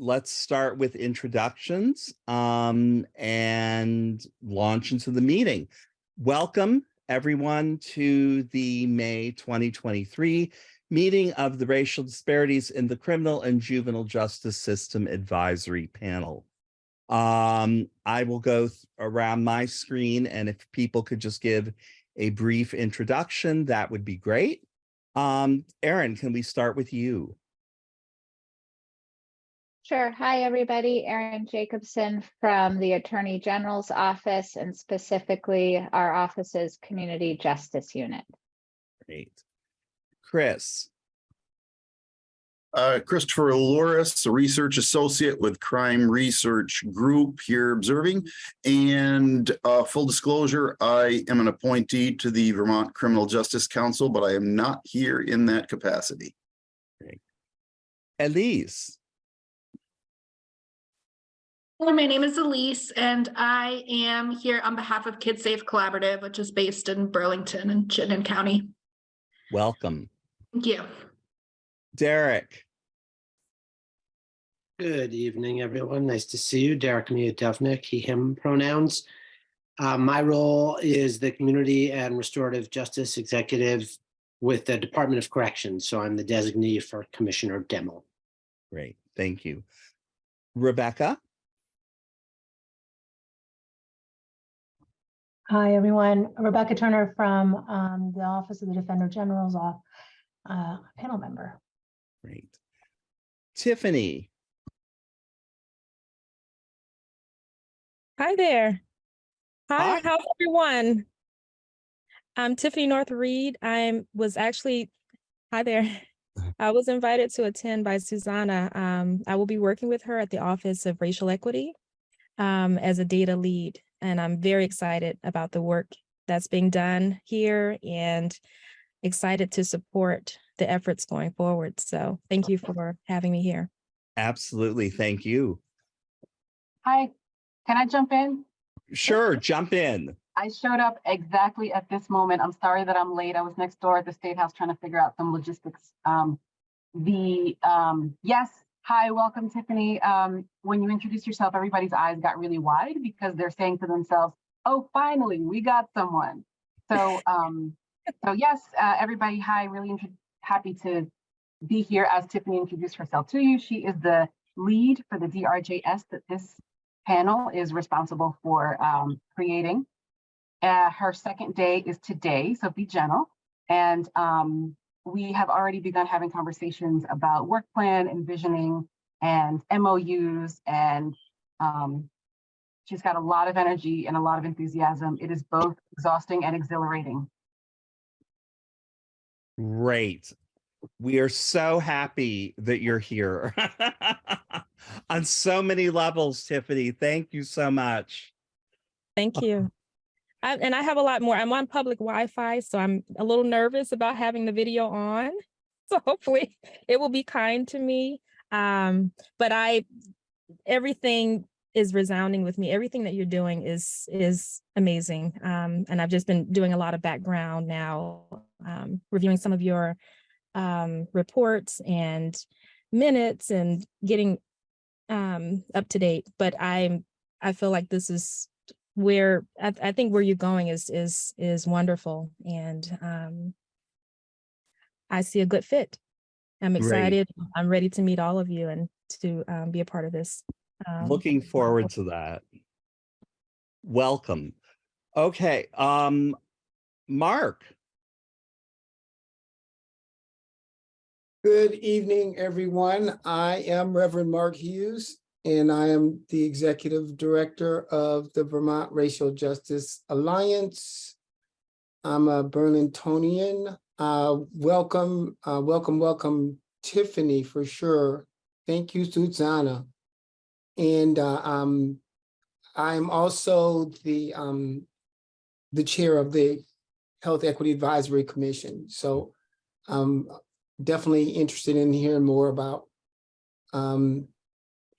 let's start with introductions um, and launch into the meeting. Welcome everyone to the May 2023 meeting of the Racial Disparities in the Criminal and Juvenile Justice System Advisory Panel. Um, I will go around my screen and if people could just give a brief introduction, that would be great. Um, Erin, can we start with you? Sure. Hi, everybody. Erin Jacobson from the Attorney General's Office and specifically our office's Community Justice Unit. Great. Chris, Uh, Christopher Loris, a research associate with Crime Research Group here observing. And uh, full disclosure, I am an appointee to the Vermont Criminal Justice Council, but I am not here in that capacity. Great. Elise, Hello, my name is Elise and I am here on behalf of Kid Safe Collaborative, which is based in Burlington and Chittenden County. welcome. Thank you. Derek, Good evening, everyone. Nice to see you. Derek Miodownik, he, him pronouns. Uh, my role is the Community and Restorative Justice Executive with the Department of Corrections. So I'm the designee for Commissioner Deml. great, thank you. Rebecca, Hi, everyone. Rebecca Turner from um, the Office of the Defender General's off, uh, panel member. great. Tiffany, Hi there. Hi. Hi, how's everyone? I'm Tiffany North Reed. I'm was actually, hi there. I was invited to attend by Xusana. Um, I will be working with her at the Office of Racial Equity um, as a data lead. And I'm very excited about the work that's being done here and excited to support the efforts going forward. So thank you for having me here. absolutely, thank you. Hi, can I jump in? Sure, jump in. I showed up exactly at this moment. I'm sorry that I'm late. I was next door at the State House trying to figure out some logistics. Um, the, um, yes, hi, welcome Tiffany. Um, when you introduced yourself, everybody's eyes got really wide because they're saying to themselves, oh, finally, we got someone. So, um, so yes, uh, everybody, hi, really happy to be here as Tiffany introduced herself to you. She is the lead for the DRJS that this panel is responsible for um, creating. Uh, her second day is today, so be gentle. And um, we have already begun having conversations about work plan, envisioning, and MOUs. And um, she's got a lot of energy and a lot of enthusiasm. It is both exhausting and exhilarating. Great. We are so happy that you're here on so many levels, Tiffany. Thank you so much. Thank you. I, and I have a lot more. I'm on public Wi-Fi, so I'm a little nervous about having the video on. So hopefully it will be kind to me. Um, but I, everything is resounding with me. Everything that you're doing is is amazing. Um, and I've just been doing a lot of background now, um, reviewing some of your um, reports and minutes and getting um, up to date. But I'm I feel like this is where I, I think where you're going is is is wonderful and um I see a good fit. I'm Great. excited. I'm ready to meet all of you and to um, be a part of this. um, Looking forward to that. Welcome. Okay, um, Mark, Good evening, everyone. I am Reverend Mark Hughes, and I am the Executive Director of the Vermont Racial Justice Alliance. I'm a Burlingtonian. Uh, welcome, uh, welcome, welcome Tiffany for sure. Thank you, Xusana. And uh, um, I'm also the um, the chair of the Health Equity Advisory Commission. So I'm definitely interested in hearing more about um,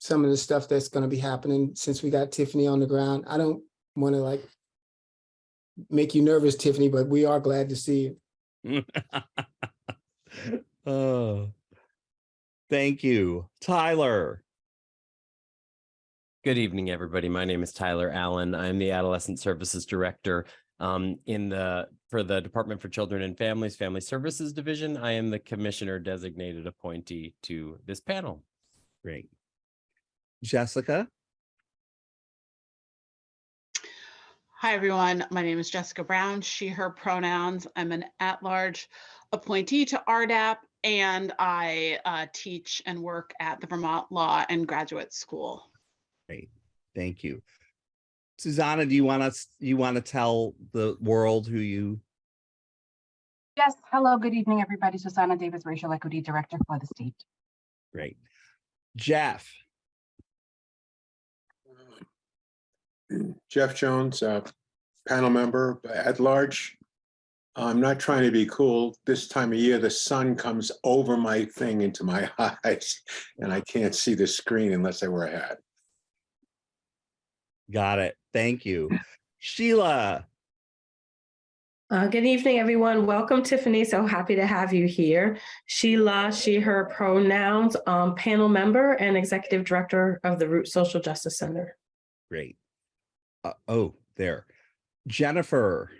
some of the stuff that's going to be happening since we got Tiffany on the ground. I don't want to like make you nervous, Tiffany, but we are glad to see you. oh, thank you. Tyler, Good evening, everybody. My name is Tyler Allen. I'm the Adolescent Services Director um, in the, for the Department for Children and Families, Family Services Division. I am the Commissioner designated appointee to this panel. Great. Jessica? Hi, everyone. My name is Jessica Brown, she, her pronouns. I'm an at-large appointee to RDAP, and I uh, teach and work at the Vermont Law and Graduate School. Great, thank you. Xusana, do you want us, you want to tell the world who you, Yes, hello, good evening, everybody. Xusana Davis, Racial Equity Director for the state. great. Jeff? Jeff Jones, uh, panel member at large. I'm not trying to be cool. This time of year, the sun comes over my thing into my eyes and I can't see the screen unless I wear a hat. Got it. Thank you. Sheila? Uh, good evening, everyone. Welcome, Tiffany. So happy to have you here. Sheila, she, her pronouns, um, panel member and executive director of the Root Social Justice Center. Great. Uh, oh, there. Jennifer?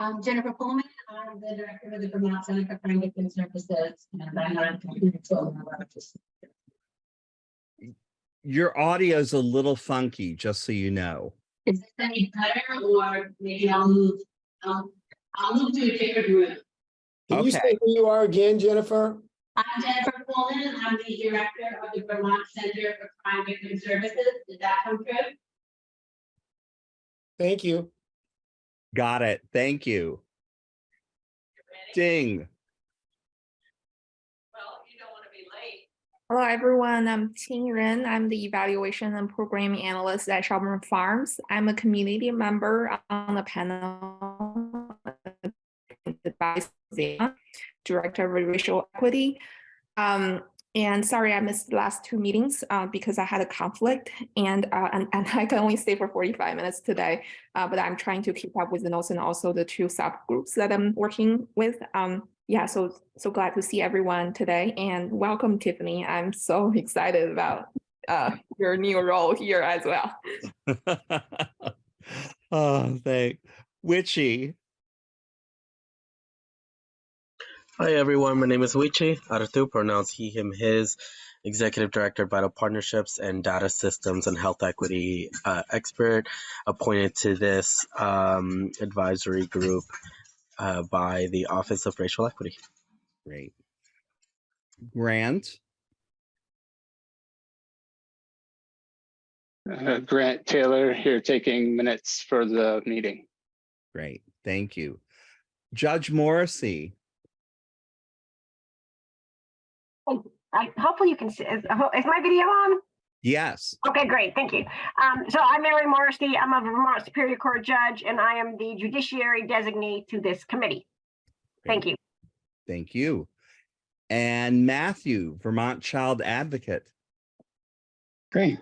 I'm Jennifer Poehlmann. I'm the director of the Vermont Center for Crime Victim Services, and I'm not. Your audio's a little funky, just so you know. Is this any better, or maybe I'll move, um, I'll move to a different room. Can you say Okay. who you are again, Jennifer? I'm Jennifer Poehlmann, I'm the director of the Vermont Center for Crime Victim Services. Did that come through? Thank you. Got it. Thank you. Ting. Well, you don't want to be late. Hello, everyone. I'm Ting Ren. I'm the Evaluation and Programming Analyst at Shelburne Farms. I'm a community member on the panel. Director of Racial Equity. Um, and sorry, I missed the last two meetings uh, because I had a conflict and, uh, and, and I can only stay for 45 minutes today. Uh, but I'm trying to keep up with the notes and also the two subgroups that I'm working with. Um, yeah, so so glad to see everyone today and welcome Tiffany. I'm so excited about uh, your new role here as well. Oh, thank. Witchy. Hi everyone, my name is Wichi Artu, pronounced he, him, his, Executive Director, Vital Partnerships and Data Systems and Health Equity uh, expert, appointed to this um, advisory group uh, by the Office of Racial Equity. Great. Grant. Uh, Grant Taylor here taking minutes for the meeting. Great. Thank you. Judge Morrissey. I, hopefully you can see, is, is my video on? Yes. Okay, great, thank you. Um, so I'm Mary Morrissey, I'm a Vermont Superior Court judge, and I am the judiciary designee to this committee. Thank you. Thank you. And Matthew, Vermont Child Advocate. Great.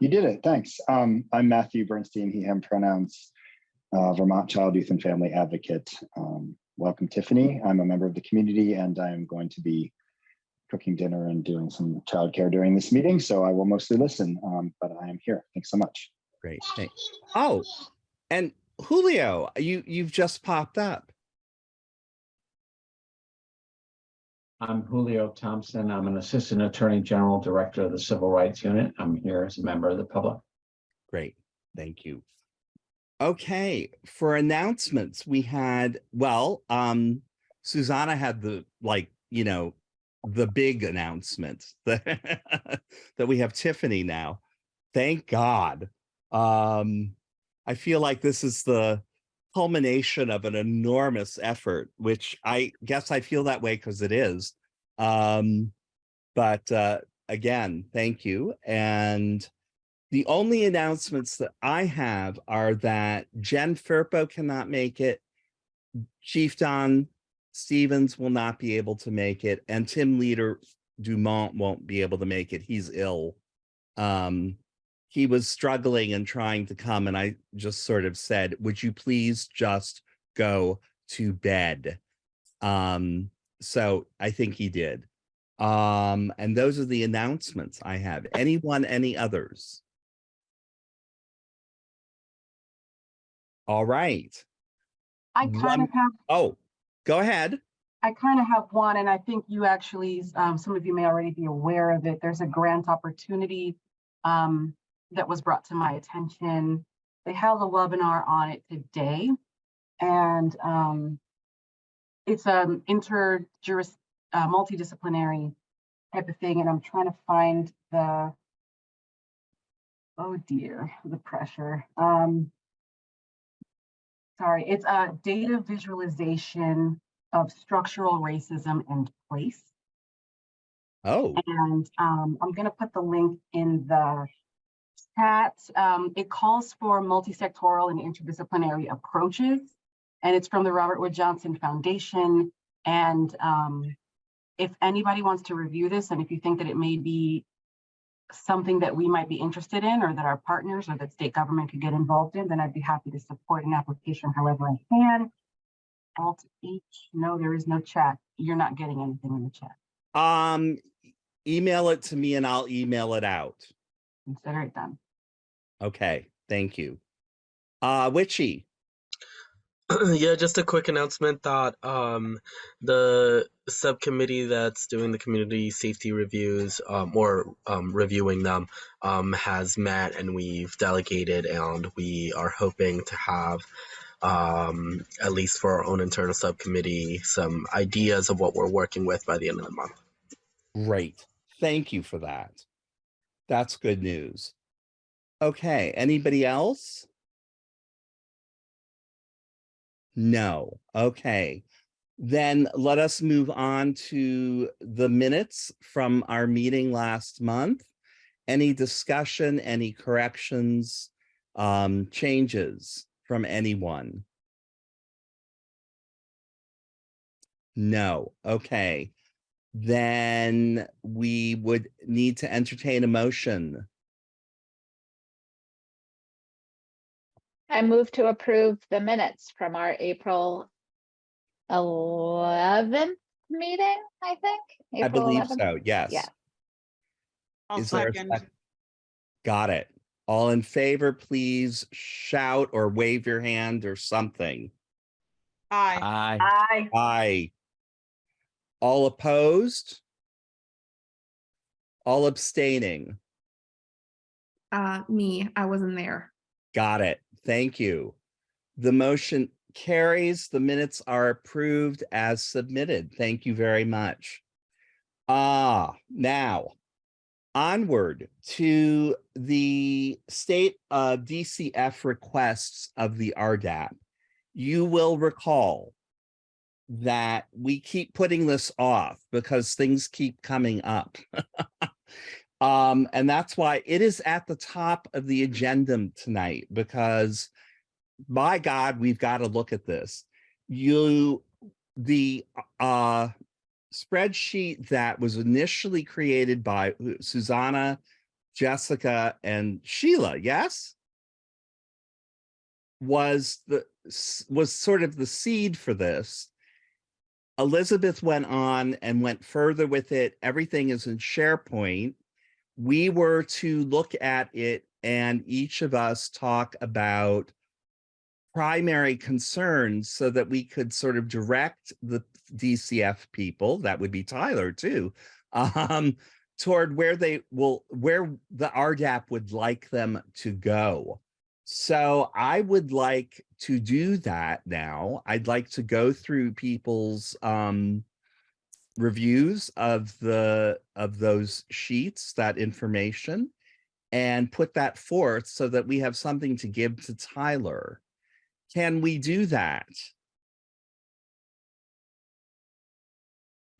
You did it. Thanks. Um, I'm Matthew Bernstein, he, him pronouns, uh, Vermont Child, Youth and Family Advocate. Um, welcome, Tiffany. I'm a member of the community and I'm going to be cooking dinner and doing some childcare during this meeting. So I will mostly listen, um, but I am here. Thanks so much. Great. Thanks. Oh, and Julio, you, you've just popped up. I'm Julio Thompson. I'm an Assistant Attorney General, Director of the Civil Rights Unit. I'm here as a member of the public. Great, thank you. Okay, for announcements, we had, well, um, Susanna had the, like, you know, the big announcement that, we have Tiffany now. Thank God. Um, I feel like this is the culmination of an enormous effort, which I guess I feel that way because it is. Um, but uh, again, thank you. And the only announcements that I have are that Jen Firpo cannot make it. Chief Don Stevens will not be able to make it, and Tim Leader Dumont won't be able to make it. He's ill. Um, he was struggling and trying to come, and I just sort of said, would you please just go to bed? Um, so I think he did. Um, and those are the announcements I have. Anyone, any others? All right. I kind One- of have, Oh, go ahead. I kind of have one, and I think you actually, um, some of you may already be aware of it. There's a grant opportunity um, that was brought to my attention. They held a webinar on it today. And um, it's an interjuris, uh, multidisciplinary type of thing, and I'm trying to find the, oh dear, the pressure. Um, sorry, it's a data visualization of structural racism and place. Oh, And um, I'm gonna put the link in the chat. Um, it calls for multi-sectoral and interdisciplinary approaches. And it's from the Robert Wood Johnson Foundation. And um, if anybody wants to review this, and if you think that it may be something that we might be interested in, or that our partners or that state government could get involved in, then I'd be happy to support an application however I can. Alt H, no, there is no chat. You're not getting anything in the chat. um, email it to me and I'll email it out. Consider it done. Okay, thank you. Uh, Witchy, yeah, just a quick announcement that um, the subcommittee that's doing the community safety reviews um, or um, reviewing them um, has met and we've delegated and we are hoping to have um, at least for our own internal subcommittee some ideas of what we're working with by the end of the month. great. Thank you for that. That's good news. Okay, anybody else? No, okay. Then let us move on to the minutes from our meeting last month. Any discussion, any corrections, um, changes from anyone? No, okay. Then we would need to entertain a motion. I move to approve the minutes from our April eleventh meeting, I think. I April believe 11th? so, yes. Yeah. I'll Is there a second. sec- Got it. All in favor, please shout or wave your hand or something. Aye. Aye. Aye. Aye. All opposed? All abstaining? Uh, me, I wasn't there. Got it. Thank you. The motion carries. The minutes are approved as submitted. Thank you very much. Ah, now onward to the state of DCF requests of the RDAP. You will recall that we keep putting this off because things keep coming up. Um, and that's why it is at the top of the agenda tonight because by God, we've got to look at this. You, the uh, spreadsheet that was initially created by Xusana, Jessica, and Sheila, yes? Was the was sort of the seed for this. Elizabeth went on and went further with it. Everything is in SharePoint we were to look at it and each of us talk about primary concerns so that we could sort of direct the DCF people, that would be Tyler too, um, toward where they will, where the RDAP would like them to go. So I would like to do that now. I'd like to go through people's um, reviews of the of those sheets, that information, and put that forth so that we have something to give to Tyler. Can we do that?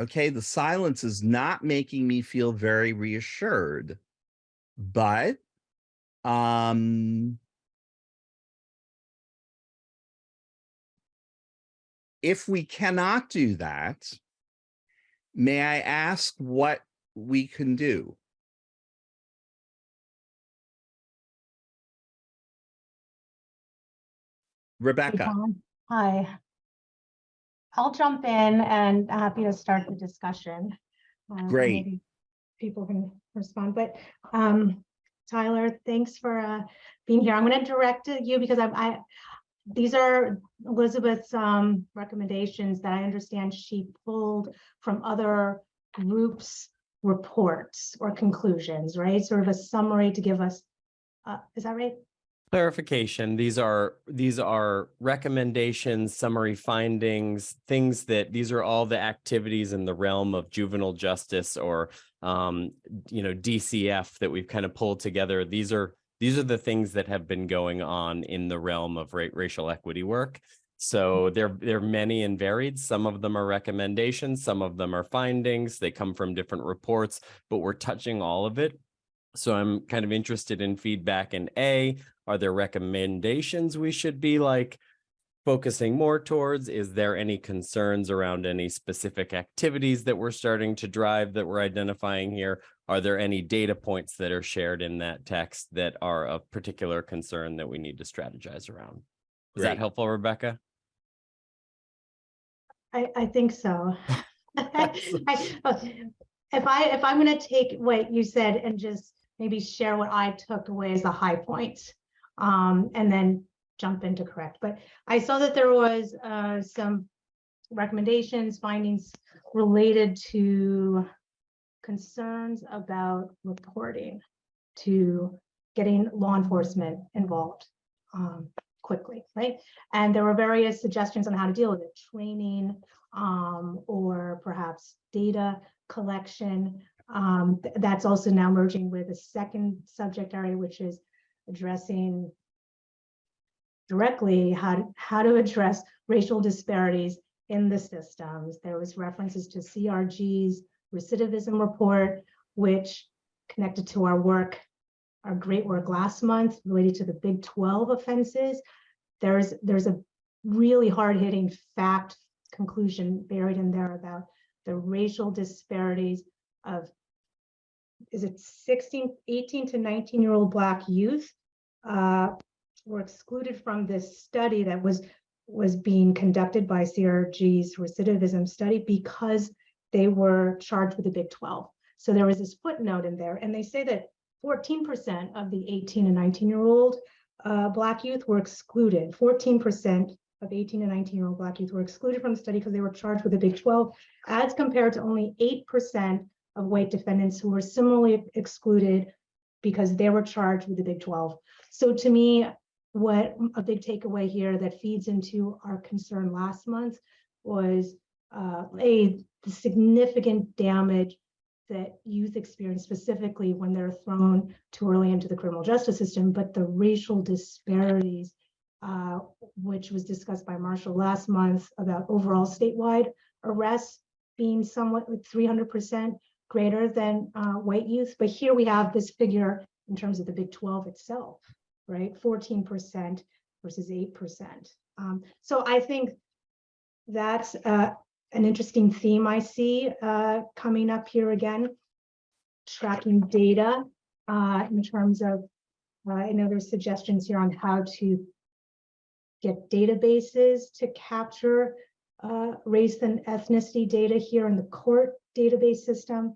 Okay, the silence is not making me feel very reassured, but um if we cannot do that, May I ask what we can do? Rebecca, Hi. I'll jump in and happy to start the discussion. uh, Great. maybe People can respond, but um, Tyler, thanks for uh, being here. I'm going to direct you because I, I, these are Elizabeth's um, recommendations that I understand she pulled from other groups' reports or conclusions, right? Sort of a summary to give us, uh, is that right? Clarification, these are, these are recommendations, summary findings, things that, these are all the activities in the realm of juvenile justice or, um, you know, DCF that we've kind of pulled together. These are, these are the things that have been going on in the realm of ra- racial equity work. Mm. So they're, they're many and varied. Some of them are recommendations, some of them are findings. They come from different reports, but we're touching all of it. So I'm kind of interested in feedback in A, are there recommendations we should be like focusing more towards? Is there any concerns around any specific activities that we're starting to drive that we're identifying here? Are there any data points that are shared in that text that are of particular concern that we need to strategize around? Is that helpful, Rebecca? I, I think so. I- If I, if I'm gonna take what you said and just maybe share what I took away as the high points, um, and then jump into correct, but I saw that there was, uh, some recommendations, findings related to concerns about reporting to getting law enforcement involved, um, quickly, right? And there were various suggestions on how to deal with it, training, um, or perhaps data collection. Um, th- that's also now merging with a second subject area, which is addressing directly how, to- how to address racial disparities in the systems. There was references to CRG's recidivism report, which connected to our work, our great work last month related to the Big 12 offenses. There's, there's a really hard-hitting fact conclusion buried in there about the racial disparities of, is it 16, 18 to 19-year-old Black youth uh, were excluded from this study that was, was being conducted by CRG's recidivism study because they were charged with the Big 12. So there was this footnote in there, and they say that 14% of the 18 and 19-year-old uh, Black youth were excluded. 14% of 18 and 19-year-old Black youth were excluded from the study because they were charged with the Big 12, as compared to only 8% of white defendants who were similarly excluded because they were charged with the Big 12. So to me, what a big takeaway here that feeds into our concern last month was uh, a the significant damage that youth experience specifically when they're thrown too early into the criminal justice system, but the racial disparities, uh, which was discussed by Marshall last month about overall statewide arrests being somewhat like 300% greater than uh, white youth. But here we have this figure in terms of the Big 12 itself, right? 14% versus 8%. Um, so I think that's uh, an interesting theme I see uh, coming up here again. Tracking data uh, in terms of, uh, I know there's suggestions here on how to get databases to capture uh, race and ethnicity data here in the court database system.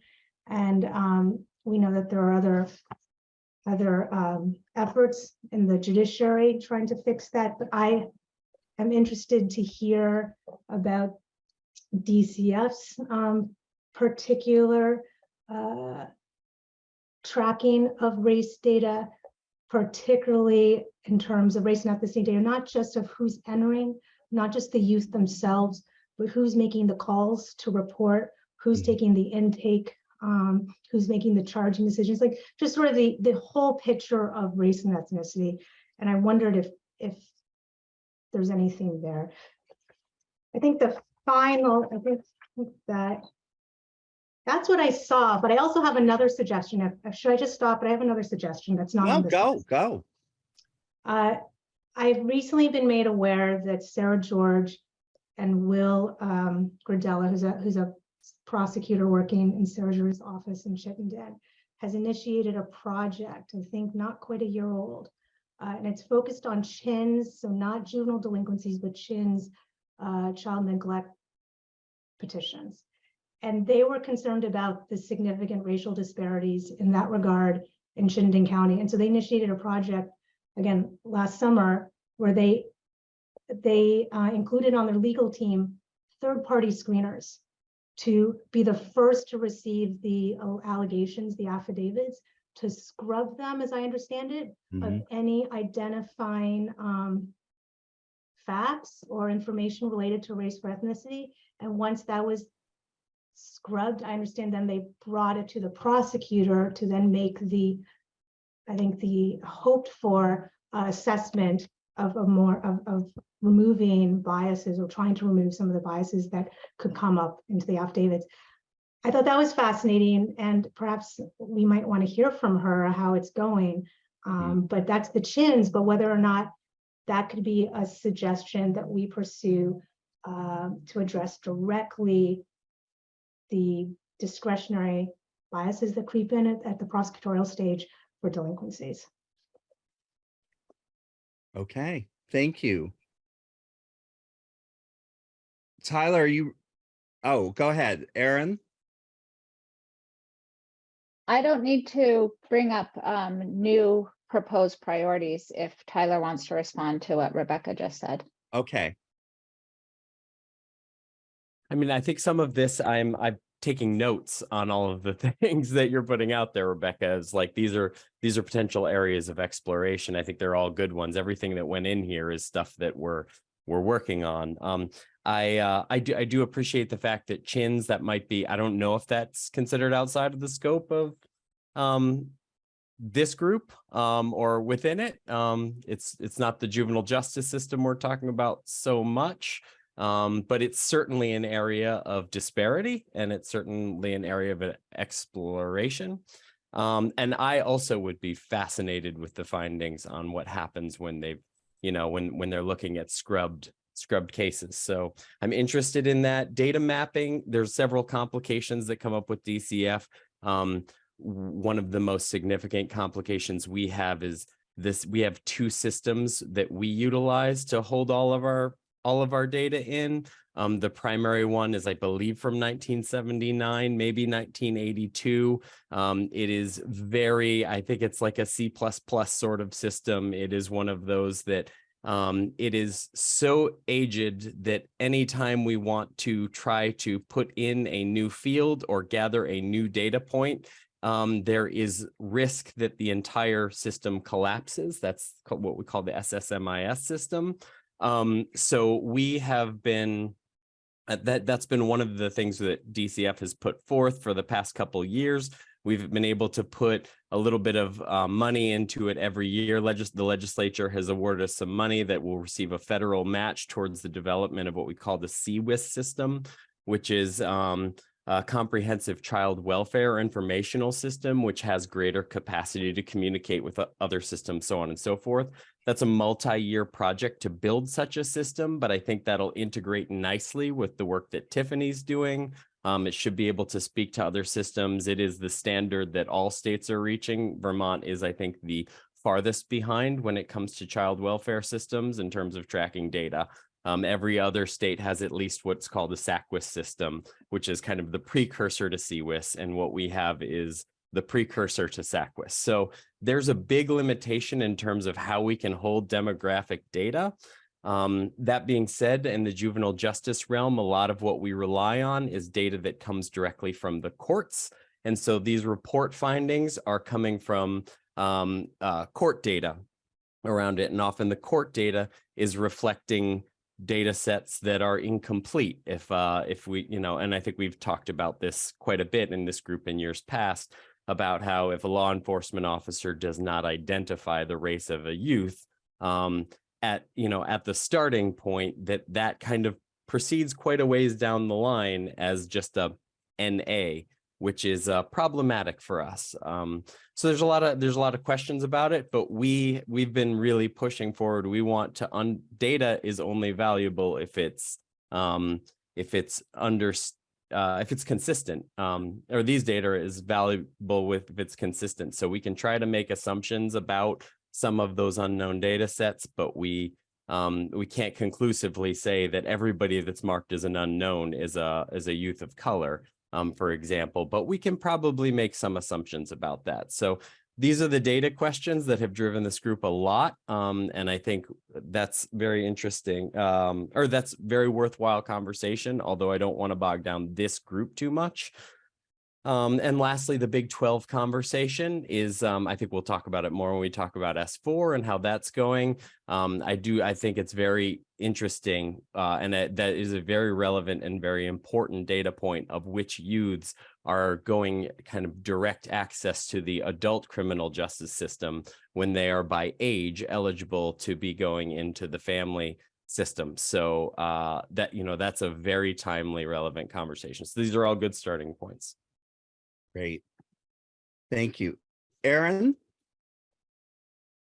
And um, we know that there are other other um, efforts in the judiciary trying to fix that, but I am interested to hear about DCF's um, particular uh, tracking of race data, particularly in terms of race and ethnicity data, not just of who's entering, not just the youth themselves, but who's making the calls to report, who's taking the intake, um, who's making the charging decisions, like just sort of the, the whole picture of race and ethnicity. And I wondered if, if there's anything there. I think the final, I think that that's what I saw, but I also have another suggestion. If- if- Should I just stop? But I have another suggestion that's not. No, on this go, list. go. Uh, I've recently been made aware that Sarah George and Will um, Gradella, who's a, who's a prosecutor working in Sarah George's office in Chittenden, has initiated a project, I think not quite a year old. uh, and it's focused on chins, so not juvenile delinquencies, but chins, uh, child neglect petitions. And they were concerned about the significant racial disparities in that regard in Chittenden County. And so they initiated a project, again, last summer, where they they uh, included on their legal team third-party screeners to be the first to receive the uh, allegations, the affidavits, to scrub them, as I understand it, of Mhm. any identifying um, facts or information related to race or ethnicity. And once that was scrubbed, I understand then they brought it to the prosecutor to then make the, I think, the hoped for uh, assessment of a more of, of removing biases or trying to remove some of the biases that could come up into the affidavits. I thought that was fascinating and perhaps we might want to hear from her how it's going. Um, but that's the chins, but whether or not that could be a suggestion that we pursue um, to address directly the discretionary biases that creep in at, at the prosecutorial stage for delinquencies. Okay, thank you. Tyler, are you, oh, go ahead, Erin. I don't need to bring up um, new proposed priorities if Tyler wants to respond to what Rebecca just said. Okay, I mean, I think some of this I'm I'm taking notes on all of the things that you're putting out there, Rebecca. Is like these are these are potential areas of exploration. I think they're all good ones. Everything that went in here is stuff that we're we're working on. Um, I uh, I do I do appreciate the fact that chins that might be I don't know if that's considered outside of the scope of um this group um or within it um it's it's not the juvenile justice system we're talking about so much um but it's certainly an area of disparity and it's certainly an area of exploration um and i also would be fascinated with the findings on what happens when they've you know when when they're looking at scrubbed scrubbed cases so i'm interested in that. Data mapping there's several complications that come up with dcf um one of the most significant complications we have is this we have two systems that we utilize to hold all of our all of our data in. Um the primary one is i believe from 1979 maybe 1982 um it is very i think it's like a c plus plus sort of system. It is one of those that um, it is so aged that anytime we want to try to put in a new field or gather a new data point, um, there is risk that the entire system collapses. That's what we call the SSMIS system. Um, so we have been uh, that that's been one of the things that DCF has put forth for the past couple years. We've been able to put a little bit of uh, money into it every year. Legis the legislature has awarded us some money that will receive a federal match towards the development of what we call the CCWIS system, which is um, a comprehensive child welfare informational system, which has greater capacity to communicate with other systems, so on and so forth. That's a multi-year project to build such a system, but I think that'll integrate nicely with the work that Tiffany's doing. Um, it should be able to speak to other systems. It is the standard that all states are reaching. Vermont is, I think, the farthest behind when it comes to child welfare systems in terms of tracking data. Um, every other state has at least what's called a SACWIS system, which is kind of the precursor to CCWIS. And what we have is the precursor to SACWIS. So there's a big limitation in terms of how we can hold demographic data. Um, that being said, in the juvenile justice realm, a lot of what we rely on is data that comes directly from the courts. And so these report findings are coming from um, uh, court data around it. And often the court data is reflecting data sets that are incomplete if uh if we you know and i think we've talked about this quite a bit in this group in years past about how if a law enforcement officer does not identify the race of a youth um at you know at the starting point that that kind of proceeds quite a ways down the line as just a na which is uh, problematic for us. Um, so there's a lot of there's a lot of questions about it, but we we've been really pushing forward. We want to un data is only valuable if it's um, if it's under uh, if it's consistent um, or these data is valuable with if it's consistent. So we can try to make assumptions about some of those unknown data sets, but we um, we can't conclusively say that everybody that's marked as an unknown is a is a youth of color um, for example, but we can probably make some assumptions about that. So these are the data questions that have driven this group a lot. Um, and I think that's very interesting, um, or that's very worthwhile conversation, although I don't want to bog down this group too much. Um, and lastly, the Big 12 conversation is, um, I think we'll talk about it more when we talk about S4 and how that's going. Um, I do, I think it's very interesting uh, and that, that is a very relevant and very important data point of which youths are going kind of direct access to the adult criminal justice system when they are by age eligible to be going into the family system. So uh, that, you know, that's a very timely, relevant conversation. So these are all good starting points. Great. Thank you. Erin?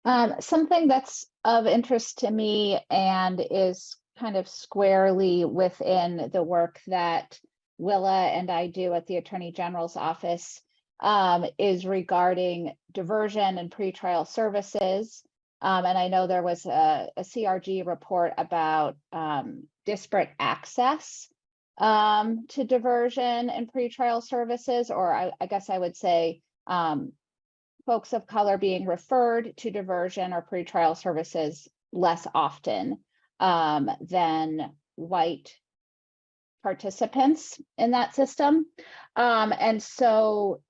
Um, something that's of interest to me and is kind of squarely within the work that Willa and I do at the Attorney General's office um, is regarding diversion and pretrial services. Um, and I know there was a, a CRG report about um, disparate access um, to diversion and pretrial services, or I, I guess I would say um, folks of color being referred to diversion or pretrial services less often um, than white participants in that system. Um, and so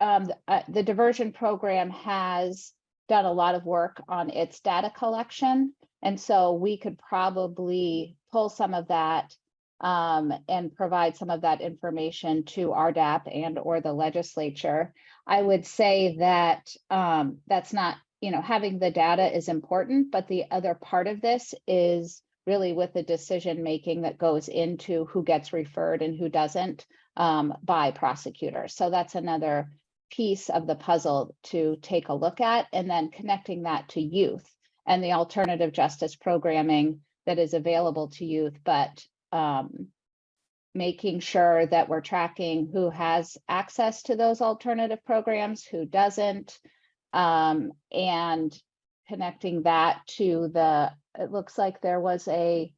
um, the, uh, the diversion program has done a lot of work on its data collection. And so we could probably pull some of that um, and provide some of that information to RDAP and or the legislature. I would say that um, that's not, you know, having the data is important, but the other part of this is really with the decision making that goes into who gets referred and who doesn't um, by prosecutors. So that's another piece of the puzzle to take a look at and then connecting that to youth and the alternative justice programming that is available to youth, but um, making sure that we're tracking who has access to those alternative programs, who doesn't, um, and connecting that to the, it looks like there was a,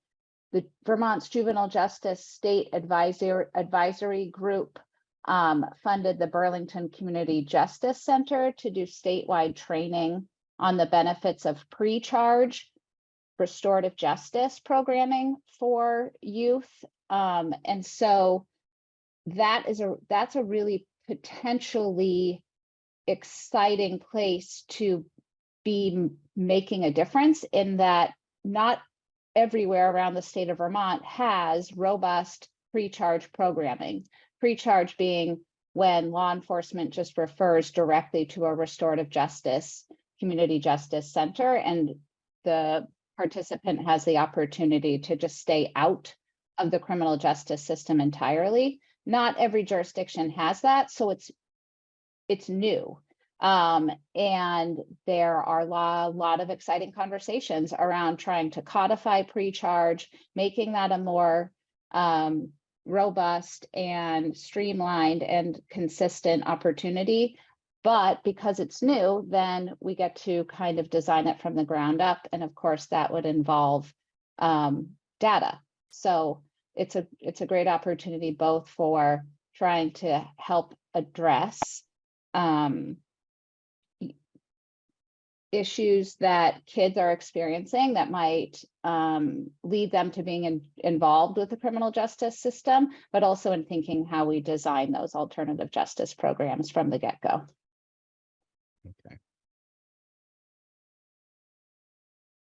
the Vermont's Juvenile Justice State Advisory Advisory Group um, funded the Burlington Community Justice Center to do statewide training on the benefits of pre-charge restorative justice programming for youth. Um, and so that is a that's a really potentially exciting place to be making a difference in that not everywhere around the state of Vermont has robust pre-charge programming. Pre-charge being when law enforcement just refers directly to a restorative justice community justice center and the participant has the opportunity to just stay out of the criminal justice system entirely. Not every jurisdiction has that, so it's it's new. Um, and there are a lot, lot of exciting conversations around trying to codify pre-charge, making that a more um, robust and streamlined and consistent opportunity but because it's new, then we get to kind of design it from the ground up. And of course, that would involve um, data. So it's a it's a great opportunity both for trying to help address um, issues that kids are experiencing that might um, lead them to being in, involved with the criminal justice system, but also in thinking how we design those alternative justice programs from the get-go. Okay.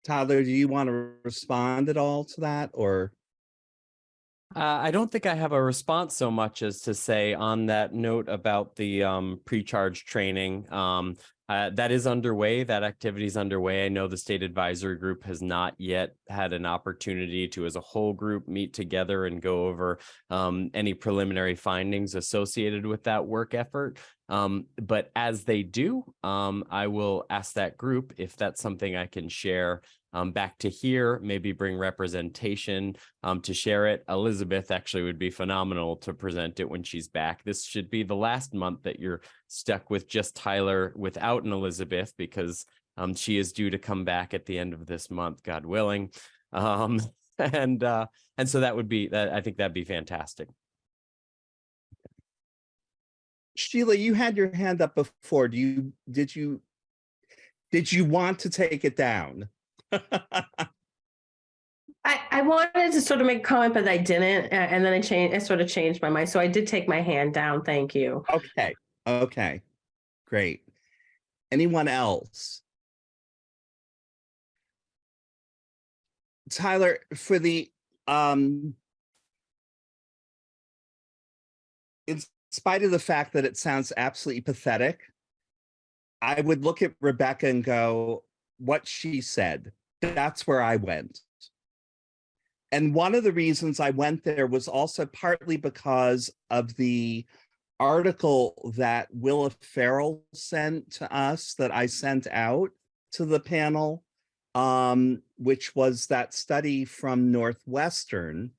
Tyler, do you want to respond at all to that or? Uh, I don't think I have a response so much as to say on that note about the um, pre-charge training. Um, uh, that is underway. That activity is underway. I know the state advisory group has not yet had an opportunity to, as a whole group, meet together and go over um, any preliminary findings associated with that work effort. Um, but as they do, um, I will ask that group if that's something I can share um, back to here, maybe bring representation um, to share it. Elizabeth actually would be phenomenal to present it when she's back. This should be the last month that you're stuck with just Tyler without an Elizabeth because um, she is due to come back at the end of this month, God willing. Um, and uh, and so that would be that I think that'd be fantastic. Sheila, you had your hand up before. Do you, did you, did you want to take it down? I, I wanted to sort of make a comment, but I didn't, and then I changed, I sort of changed my mind. So I did take my hand down. Thank you. Okay, okay, great. Anyone else? Tyler, for the, um, in spite of the fact that it sounds absolutely pathetic, I would look at Rebecca and go, what she said, that's where I went. And one of the reasons I went there was also partly because of the article that Willa Farrell sent to us that I sent out to the panel, um, which was that study from Northwestern.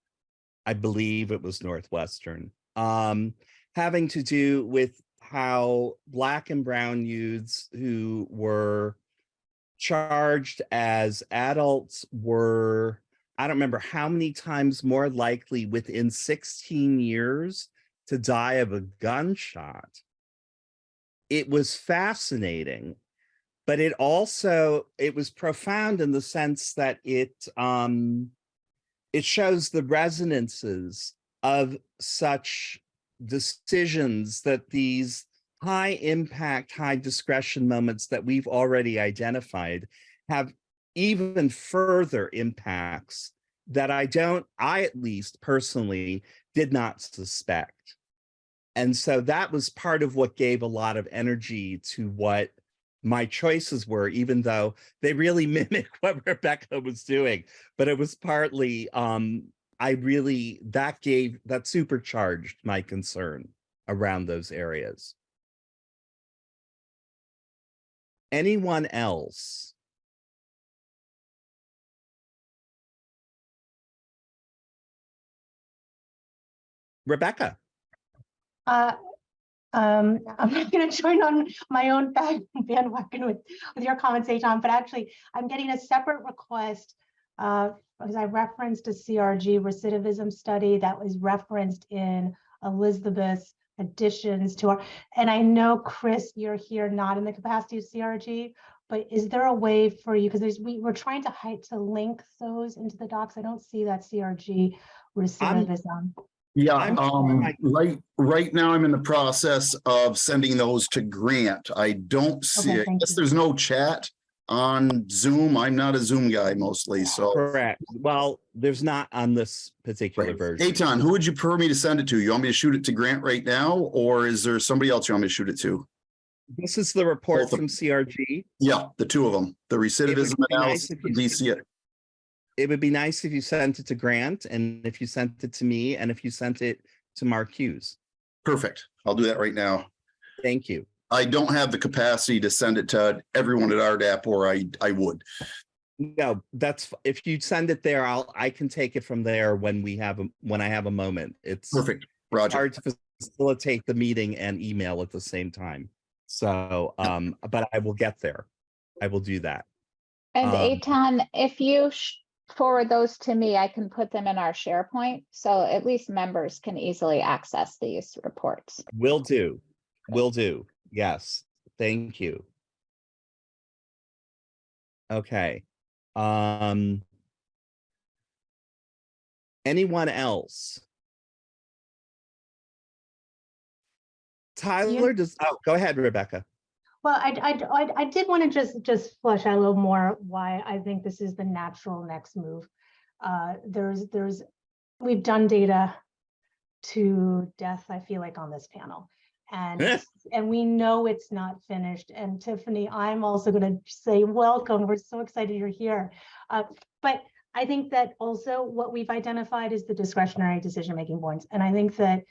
I believe it was Northwestern, um, having to do with how black and brown youths who were charged as adults were, I don't remember how many times more likely within 16 years to die of a gunshot. It was fascinating, but it also, it was profound in the sense that it, um, it shows the resonances of such decisions that these high impact, high discretion moments that we've already identified have even further impacts that I don't, I at least personally did not suspect. And so that was part of what gave a lot of energy to what my choices were, even though they really mimic what Rebecca was doing. But it was partly, um, I really, that gave, that supercharged my concern around those areas. Anyone else? Rebecca. Uh, um, I'm not going to join on my own band- bandwagon with, with your comments, Eitan, but actually I'm getting a separate request uh, because I referenced a CRG recidivism study that was referenced in Elizabeth's additions to our, and I know, Chris, you're here not in the capacity of CRG, but is there a way for you, because we, we're trying to hide, to link those into the docs. I don't see that CRG recidivism. Yeah, I'm um, right, right now I'm in the process of sending those to Grant. I don't see, Okay, I thank guess there's no chat on Zoom. I'm not a Zoom guy mostly, so. Correct. Well, there's not on this particular version. Eitan, who would you prefer me to send it to? You want me to shoot it to Grant right now, or is there somebody else you want me to shoot it to? This is the report Both from CRG. Yeah, the two of them, the recidivism nice analysis, if the you- DC. It would be nice if you sent it to Grant and if you sent it to me and if you sent it to Mark Hughes. Perfect. I'll do that right now. Thank you. I don't have the capacity to send it to everyone at RDAP, or I, I would. No, that's, if you send it there, I'll, I can take it from there when we have, a when I have a moment. It's Perfect, Roger. hard to facilitate the meeting and email at the same time. So, um, but I will get there. I will do that. And Um, Eitan, if you sh- forward those to me, I can put them in our SharePoint. So at least members can easily access these reports. Will do, will do. Yes, thank you. Okay, um. Anyone else? Tyler, does, oh, go ahead, Rebecca. Well, I, I, I, I did want to just, just flesh out a little more why I think this is the natural next move. Uh, there's, there's, we've done data to death, I feel like, on this panel. And, and we know it's not finished. And Tiffany, I'm also going to say, welcome. We're so excited you're here. Uh, But I think that also what we've identified is the discretionary decision-making points. And I think that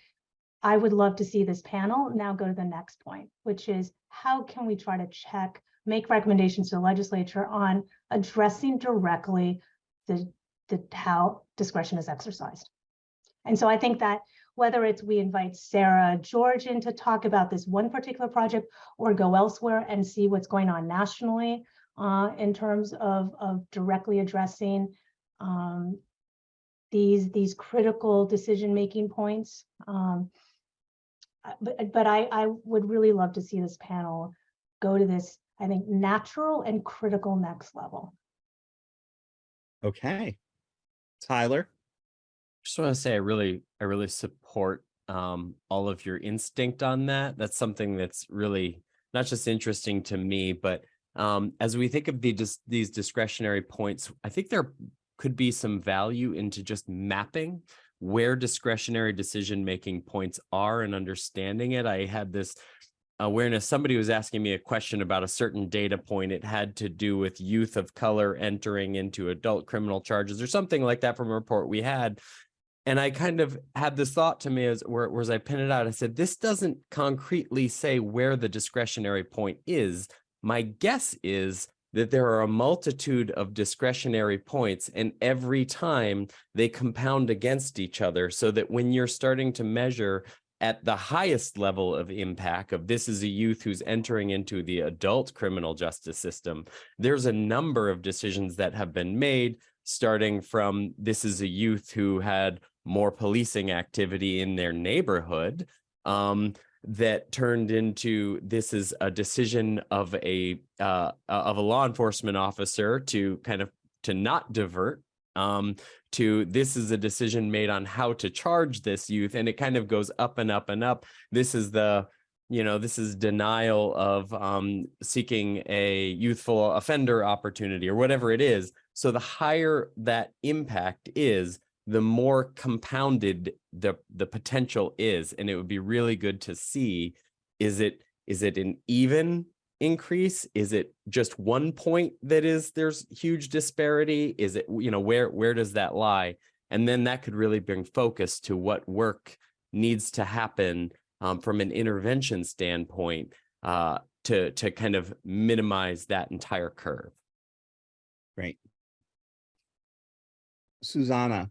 I would love to see this panel now go to the next point, which is how can we try to check, make recommendations to the legislature on addressing directly the, the, how discretion is exercised. And so I think that whether it's we invite Sarah George in to talk about this one particular project or go elsewhere and see what's going on nationally uh, in terms of, of directly addressing um, these, these critical decision-making points. Um, uh, but, but I, I would really love to see this panel go to this, I think, natural and critical next level. Okay. Tyler? Just want to say I really, I really support um, all of your instinct on that. That's something that's really not just interesting to me, but um, as we think of the dis these discretionary points, I think there could be some value into just mapping where discretionary decision making points are and understanding it. I had this awareness. Somebody was asking me a question about a certain data point. It had to do with youth of color entering into adult criminal charges or something like that from a report we had. And I kind of had this thought to me as where, where as I pinned it out, I said, this doesn't concretely say where the discretionary point is. My guess is that there are a multitude of discretionary points and every time they compound against each other so that when you're starting to measure at the highest level of impact of this is a youth who's entering into the adult criminal justice system, there's a number of decisions that have been made starting from this is a youth who had more policing activity in their neighborhood um, that turned into this is a decision of a uh, of a law enforcement officer to kind of to not divert um, to this is a decision made on how to charge this youth and it kind of goes up and up and up. This is the you know this is denial of um, seeking a youthful offender opportunity or whatever it is. So the higher that impact is the more compounded the the potential is and it would be really good to see is it is it an even increase is it just one point that is there's huge disparity is it you know where where does that lie and then that could really bring focus to what work needs to happen um, from an intervention standpoint uh, to to kind of minimize that entire curve Great. Xusana?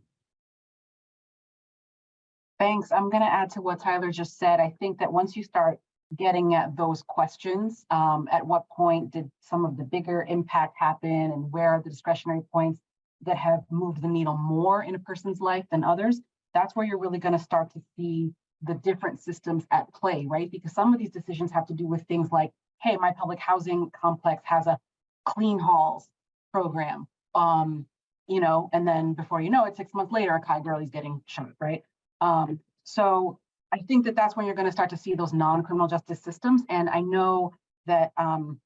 Thanks. I'm going to add to what Tyler just said. I think that once you start getting at those questions, um, at what point did some of the bigger impact happen and where are the discretionary points that have moved the needle more in a person's life than others, that's where you're really going to start to see the different systems at play, right? Because some of these decisions have to do with things like, hey, my public housing complex has a clean halls program, um, you know, and then before you know it, six months later, Akai Gurley's getting shot, right? Um, so I think that that's when you're going to start to see those non-criminal justice systems. And I know that um,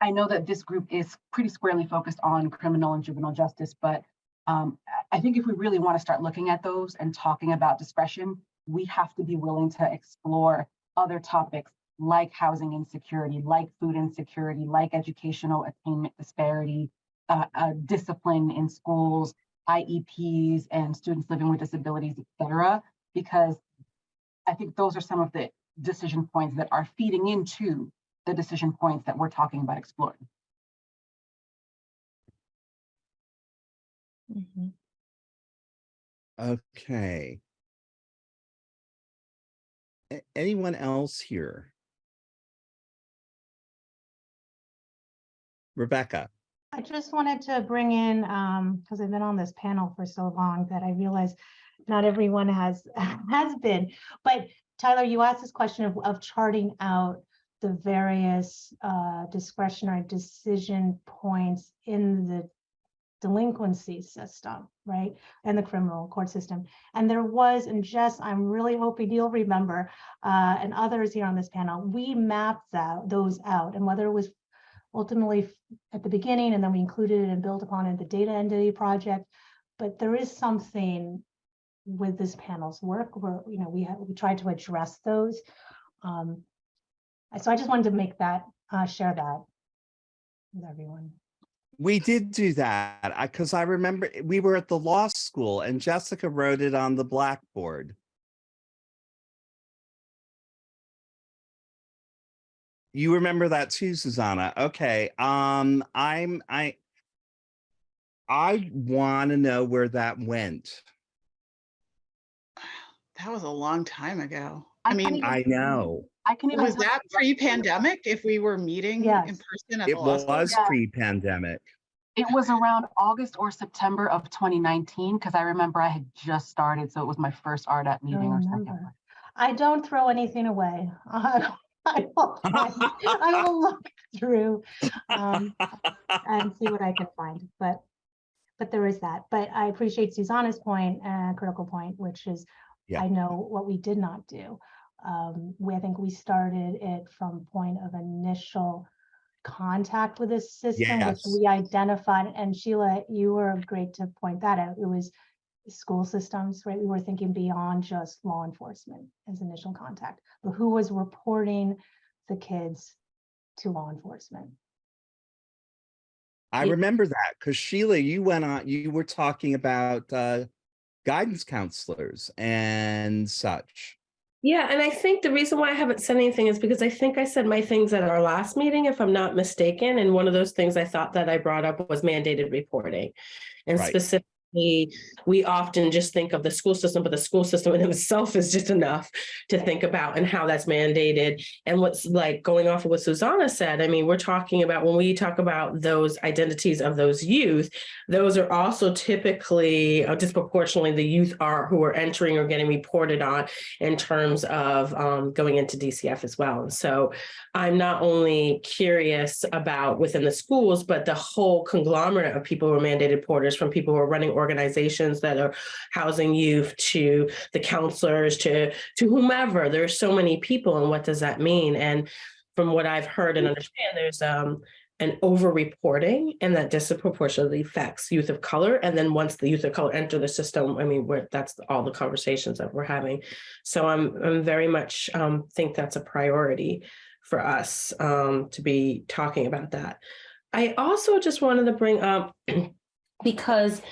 I know that this group is pretty squarely focused on criminal and juvenile justice, but um, I think if we really want to start looking at those and talking about discretion, we have to be willing to explore other topics like housing insecurity, like food insecurity, like educational attainment disparity, uh, uh, discipline in schools, IEPs and students living with disabilities, et cetera, because I think those are some of the decision points that are feeding into the decision points that we're talking about exploring. Mhm. Okay. A- Anyone else here? Rebecca? I just wanted to bring in, um, because I've been on this panel for so long that I realize not everyone has, has been. But Tyler, you asked this question of, of charting out the various uh, discretionary decision points in the delinquency system, right? And the criminal court system. And there was, and Jess, I'm really hoping you'll remember, uh, and others here on this panel, we mapped that, those out. And whether it was ultimately at the beginning, and then we included it and built upon it the data entity project. But there is something with this panel's work where, you know, we have, we tried to address those. Um, so I just wanted to make that, uh, share that with everyone. We did do that, I, because I remember we were at the law school and Jessica wrote it on the blackboard. You remember that too, Xusana? Okay, um, I'm, I, I want to know where that went. That was a long time ago. I mean, I know. I can even. was that pre-pandemic if we were meeting in person at It the was pre-pandemic. It was around August or September of 2019, because I remember I had just started, so it was my first RDAP meeting or something. remember. I don't throw anything away. I will I will look through um, and see what I can find, but, but there is that. But I appreciate Xusana's point and critical point, which is, Yeah. I know what we did not do. Um, we, I think we started it from point of initial contact with this system, which we identified, and Sheila, you were great to point that out. It was school systems, right? We were thinking beyond just law enforcement as initial contact, but who was reporting the kids to law enforcement? I remember that because Sheila, you went on, you were talking about uh, guidance counselors and such. Yeah, and I think the reason why I haven't said anything is because I think I said my things at our last meeting, if I'm not mistaken. And one of those things I thought that I brought up was mandated reporting. And Right. specifically, we we often just think of the school system, but the school system in itself is just enough to think about and how that's mandated. And what's like going off of what Xusana said, I mean, we're talking about when we talk about those identities of those youth, those are also typically uh, disproportionately the youth are who are entering or getting reported on in terms of um, going into DCF as well. And so I'm not only curious about within the schools, but the whole conglomerate of people who are mandated porters from people who are running organizations that are housing youth to the counselors to to whomever. There's so many people and what does that mean? And from what I've heard and understand, there's um an over-reporting and that disproportionately affects youth of color. And then once the youth of color enter the system, I mean, that's all the conversations that we're having. So I'm, I'm very much um, think that's a priority for us um, to be talking about that. I also just wanted to bring up, because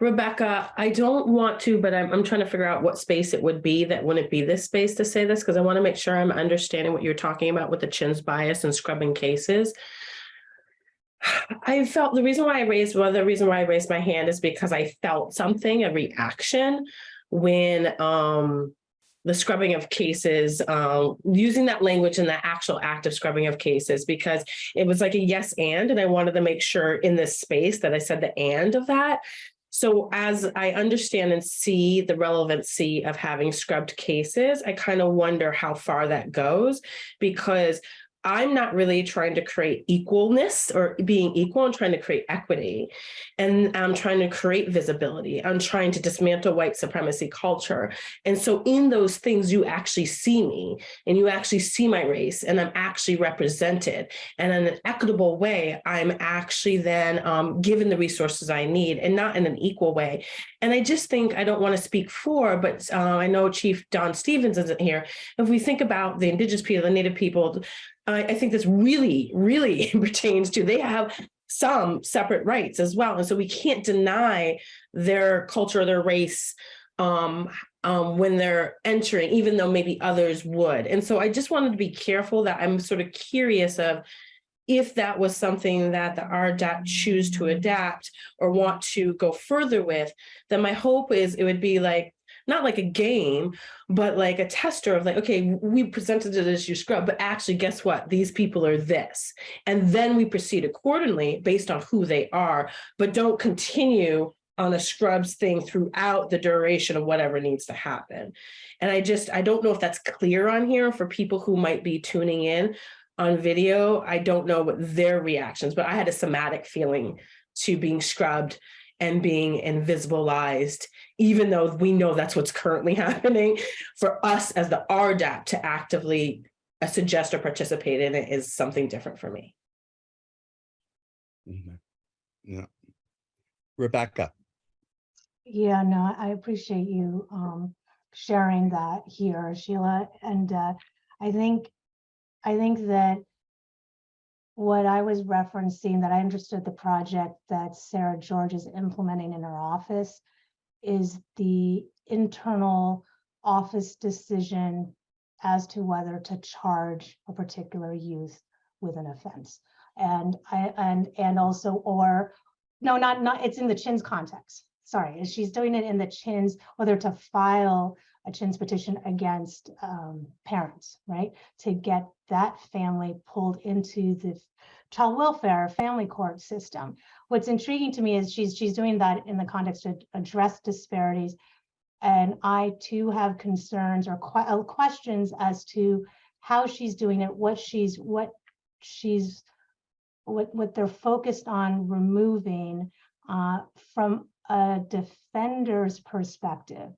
Rebecca, I don't want to, but I'm, I'm trying to figure out what space it would be that wouldn't be this space to say this, because I want to make sure I'm understanding what you're talking about with the chins bias and scrubbing cases. I felt the reason why I raised, well, the reason why I raised my hand is because I felt something, a reaction when um the scrubbing of cases, um, using that language in the actual act of scrubbing of cases, because it was like a yes and, and I wanted to make sure in this space that I said the and of that. So as I understand and see the relevancy of having scrubbed cases, I kind of wonder how far that goes because I'm not really trying to create equalness or being equal. I'm trying to create equity and I'm trying to create visibility. I'm trying to dismantle white supremacy culture. And so in those things, you actually see me and you actually see my race and I'm actually represented. And in an equitable way, I'm actually then um, given the resources I need and not in an equal way. And I just think I don't want to speak for, but uh, I know Chief Don Stevens isn't here. If we think about the indigenous people, the native people, I, I think this really, really pertains to, they have some separate rights as well. And so we can't deny their culture, their race, um, um, when they're entering, even though maybe others would. And so I just wanted to be careful that I'm sort of curious of if that was something that the RDAP choose to adapt or want to go further with, then my hope is it would be like, not like a game, but like a tester of like, okay, we presented it as you scrub, but actually guess what? These people are this. And then we proceed accordingly based on who they are, but don't continue on a scrubs thing throughout the duration of whatever needs to happen. And I just, I don't know if that's clear on here for people who might be tuning in on video. I don't know what their reactions, but I had a somatic feeling to being scrubbed and being invisibilized, even though we know that's what's currently happening, for us as the RDAP to actively uh, suggest or participate in it is something different for me. Mhm. Yeah. Rebecca, Yeah, no, I appreciate you um sharing that here, Sheila. And uh I think, I think that what I was referencing, that I understood the project that Sarah George is implementing in her office is the internal office decision as to whether to charge a particular youth with an offense. And I, and, and also, or, no, not, not, it's in the chins context. Sorry, she's doing it in the chins, whether to file a chins petition against um, parents, right? To get that family pulled into the child welfare family court system. What's intriguing to me is she's she's doing that in the context to address disparities And I too have concerns or que- uh, questions as to how she's doing it, what she's, what she's, what, what they're focused on removing uh, from a defender's perspective.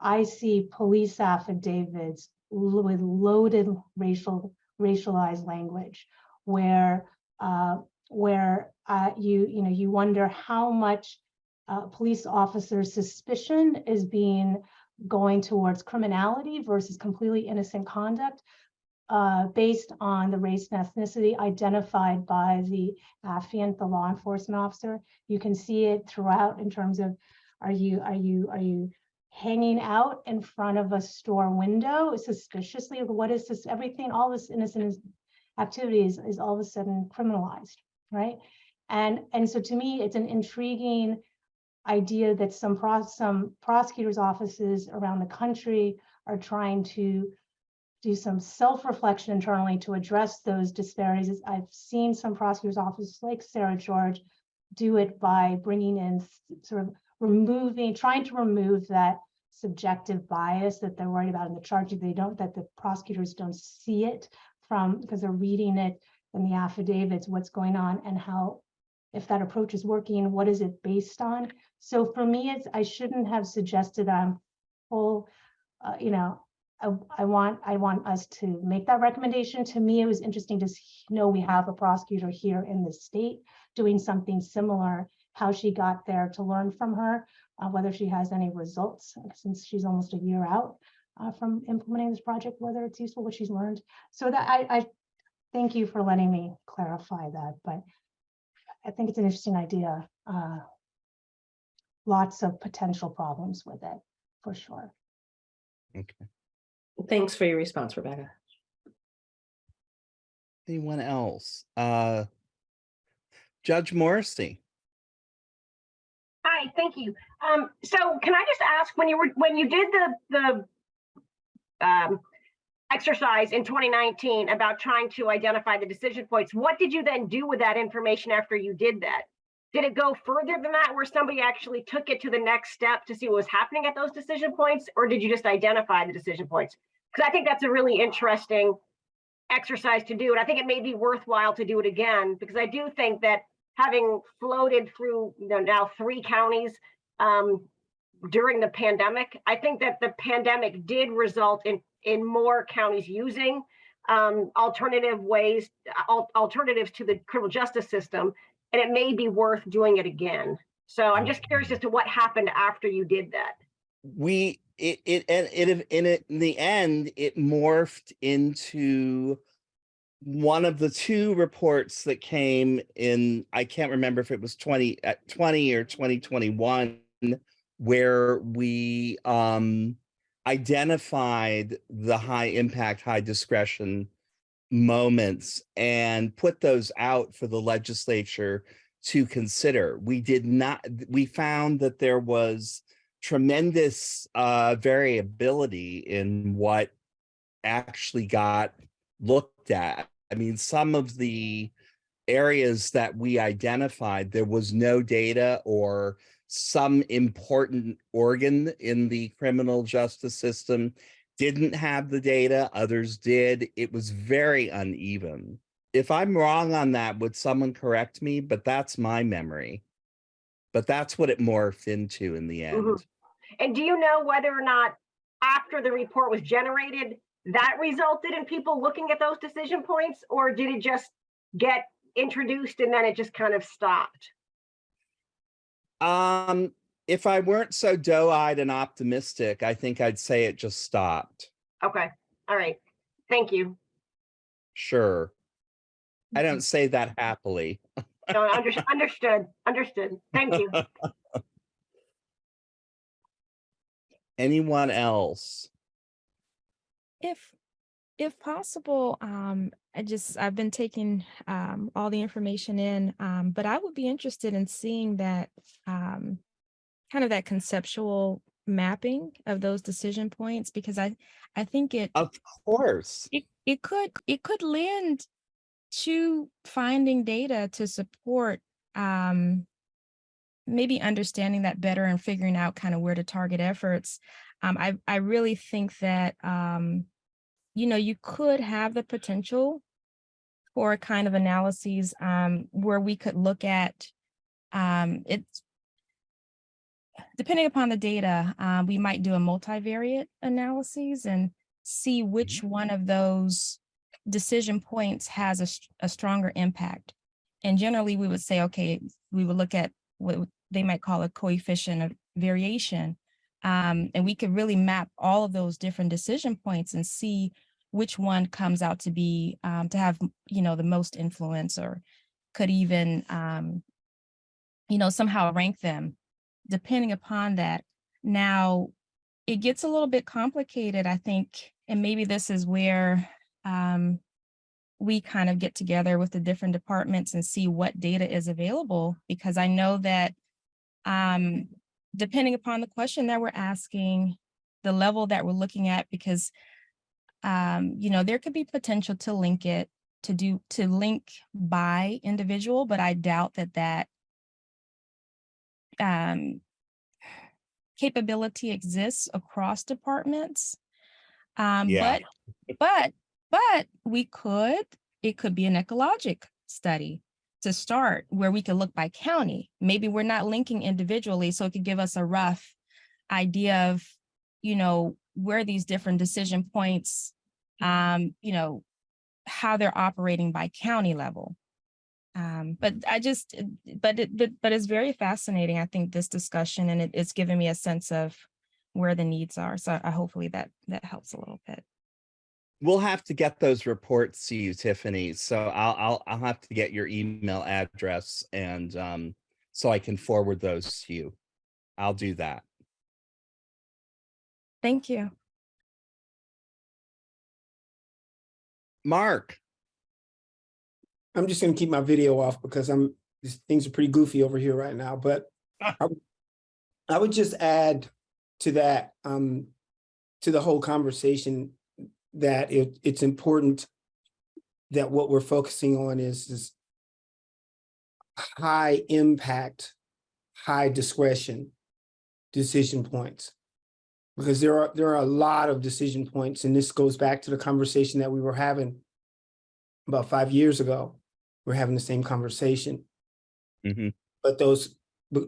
I see police affidavits with loaded racial, racialized language where, uh, where uh, you, you know, you wonder how much uh, police officer suspicion is being going towards criminality versus completely innocent conduct uh, based on the race and ethnicity identified by the affiant, the law enforcement officer. You can see it throughout in terms of, are you, are you, are you hanging out in front of a store window suspiciously? What is this? Everything, all this innocent activity is, all of a sudden criminalized, right? And, and so to me, it's an intriguing idea that some pros, some prosecutors' offices around the country are trying to do some self-reflection internally to address those disparities. I've seen some prosecutors' offices like Sarah George do it by bringing in sort of removing, trying to remove that subjective bias that they're worried about in the charge. They don't, that the prosecutors don't see it from, because they're reading it in the affidavits, what's going on and how, if that approach is working, what is it based on? So for me, it's, I shouldn't have suggested I'm full, uh, you know, I, I want, I want us to make that recommendation. To me, it was interesting to know we have a prosecutor here in the state doing something similar, how she got there to learn from her, uh, whether she has any results, since she's almost a year out uh, from implementing this project, whether it's useful, what she's learned. So that I, I thank you for letting me clarify that, but I think it's an interesting idea. Uh, lots of potential problems with it, for sure. Okay. Thanks for your response, Rebecca. Anyone else? Uh, Judge Morrissey. Thank you. Um, so can I just ask, when you were, when you did the, the um, exercise in 2019 about trying to identify the decision points, what did you then do with that information after you did that? Did it go further than that where somebody actually took it to the next step to see what was happening at those decision points? Or did you just identify the decision points? Because I think that's a really interesting exercise to do. And I think it may be worthwhile to do it again, because I do think that having floated through you know, now three counties um, during the pandemic, I think that the pandemic did result in, in more counties using um, alternative ways, al- alternatives to the criminal justice system, and it may be worth doing it again. So I'm just curious as to what happened after you did that. we it it and it in it in the end it morphed into one of the two reports that came in i can't remember if it was 20 uh, 20 or 2021 where we um identified the high impact high discretion moments and put those out for the legislature to consider we did not we found that there was tremendous uh, variability in what actually got looked at. I mean, some of the areas that we identified, there was no data or some important organ in the criminal justice system didn't have the data, others did. It was very uneven. If I'm wrong on that, would someone correct me? But that's my memory. But that's what it morphed into in the end. Mhm. And do you know whether or not after the report was generated, that resulted in people looking at those decision points? Or did it just get introduced and then it just kind of stopped? Um, if I weren't so doe-eyed and optimistic, I think I'd say it just stopped. Okay, all right. Thank you. Sure. I don't say that happily. No, under- Understood, understood. Thank you. Anyone else? If if possible, um, I just I've been taking um all the information in, um, but I would be interested in seeing that um kind of that conceptual mapping of those decision points because I I think it Of course. it it could it could lend to finding data to support um maybe understanding that better and figuring out kind of where to target efforts, um, I, I really think that, um, you know, you could have the potential for a kind of analyses um, where we could look at um, it's depending upon the data, uh, we might do a multivariate analyses and see which one of those decision points has a, a stronger impact. And generally, we would say, okay, we would look at what they might call a coefficient of variation. Um, and we could really map all of those different decision points and see which one comes out to be um, to have, you know, the most influence or could even, um, you know, somehow rank them depending upon that. Now, it gets a little bit complicated, I think, and maybe this is where um, we kind of get together with the different departments and see what data is available, because I know that um, depending upon the question that we're asking, the level that we're looking at, because um, you know, there could be potential to link it to do to link by individual, but I doubt that that um, capability exists across departments. Um, Yeah. but, but, but we could, it could be an ecologic study to start where we could look by county. Maybe we're not linking individually, so it could give us a rough idea of, you know, where these different decision points, um, you know, how they're operating by county level. Um, but I just, but it, but, but it's very fascinating, I think, this discussion, and it, it's given me a sense of where the needs are. So I hopefully that, that helps a little bit. We'll have to get those reports to you, Tiffany. So I'll, I'll, I'll have to get your email address and, um, so I can forward those to you. I'll do that. Thank you. Mark, I'm just gonna keep my video off because I'm, things are pretty goofy over here right now, but I would- I would just add to that, um, to the whole conversation that it, it's important that what we're focusing on is, is high impact, high discretion decision points. Because there are, there are a lot of decision points, and this goes back to the conversation that we were having about five years ago. We're having the same conversation. Mhm. But those, but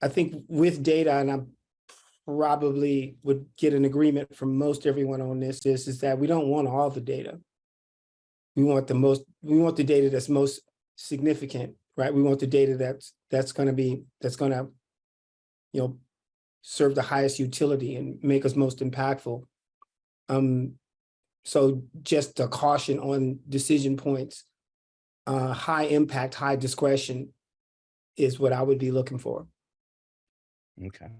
I think with data, and I'm probably would get an agreement from most everyone on this, is, is that we don't want all the data. We want the most, we want the data that's most significant, right? We want the data that's, that's gonna be, that's gonna, you know, serve the highest utility and make us most impactful. Um, so just a caution on decision points. Uh, high impact, high discretion is what I would be looking for. okay.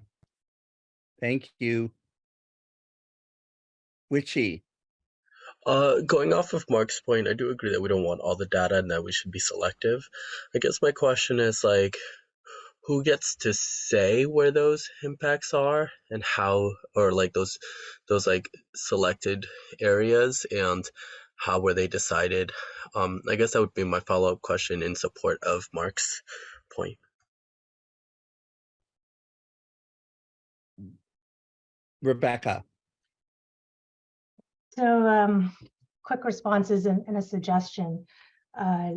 Thank you. Witchy, Uh, going off of Mark's point, I do agree that we don't want all the data and that we should be selective. I guess my question is like, who gets to say where those impacts are and how, or like those, those like selected areas and how were they decided? Um, I guess that would be my follow-up question in support of Mark's point. Rebecca, So um, quick responses and, and a suggestion. Uh,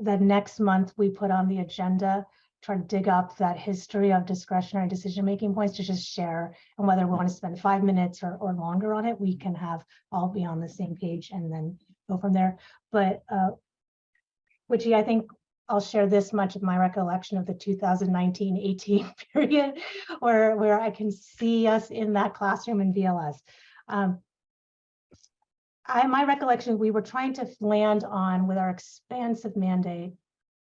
that next month we put on the agenda, try to dig up that history of discretionary decision-making points to just share. And whether we want to spend five minutes or, or longer on it, we can have all be on the same page and then go from there. But uh, which I think I'll share this much of my recollection of the 2019-18 period where, where I can see us in that classroom in VLS. Um, I, my recollection, we were trying to land on with our expansive mandate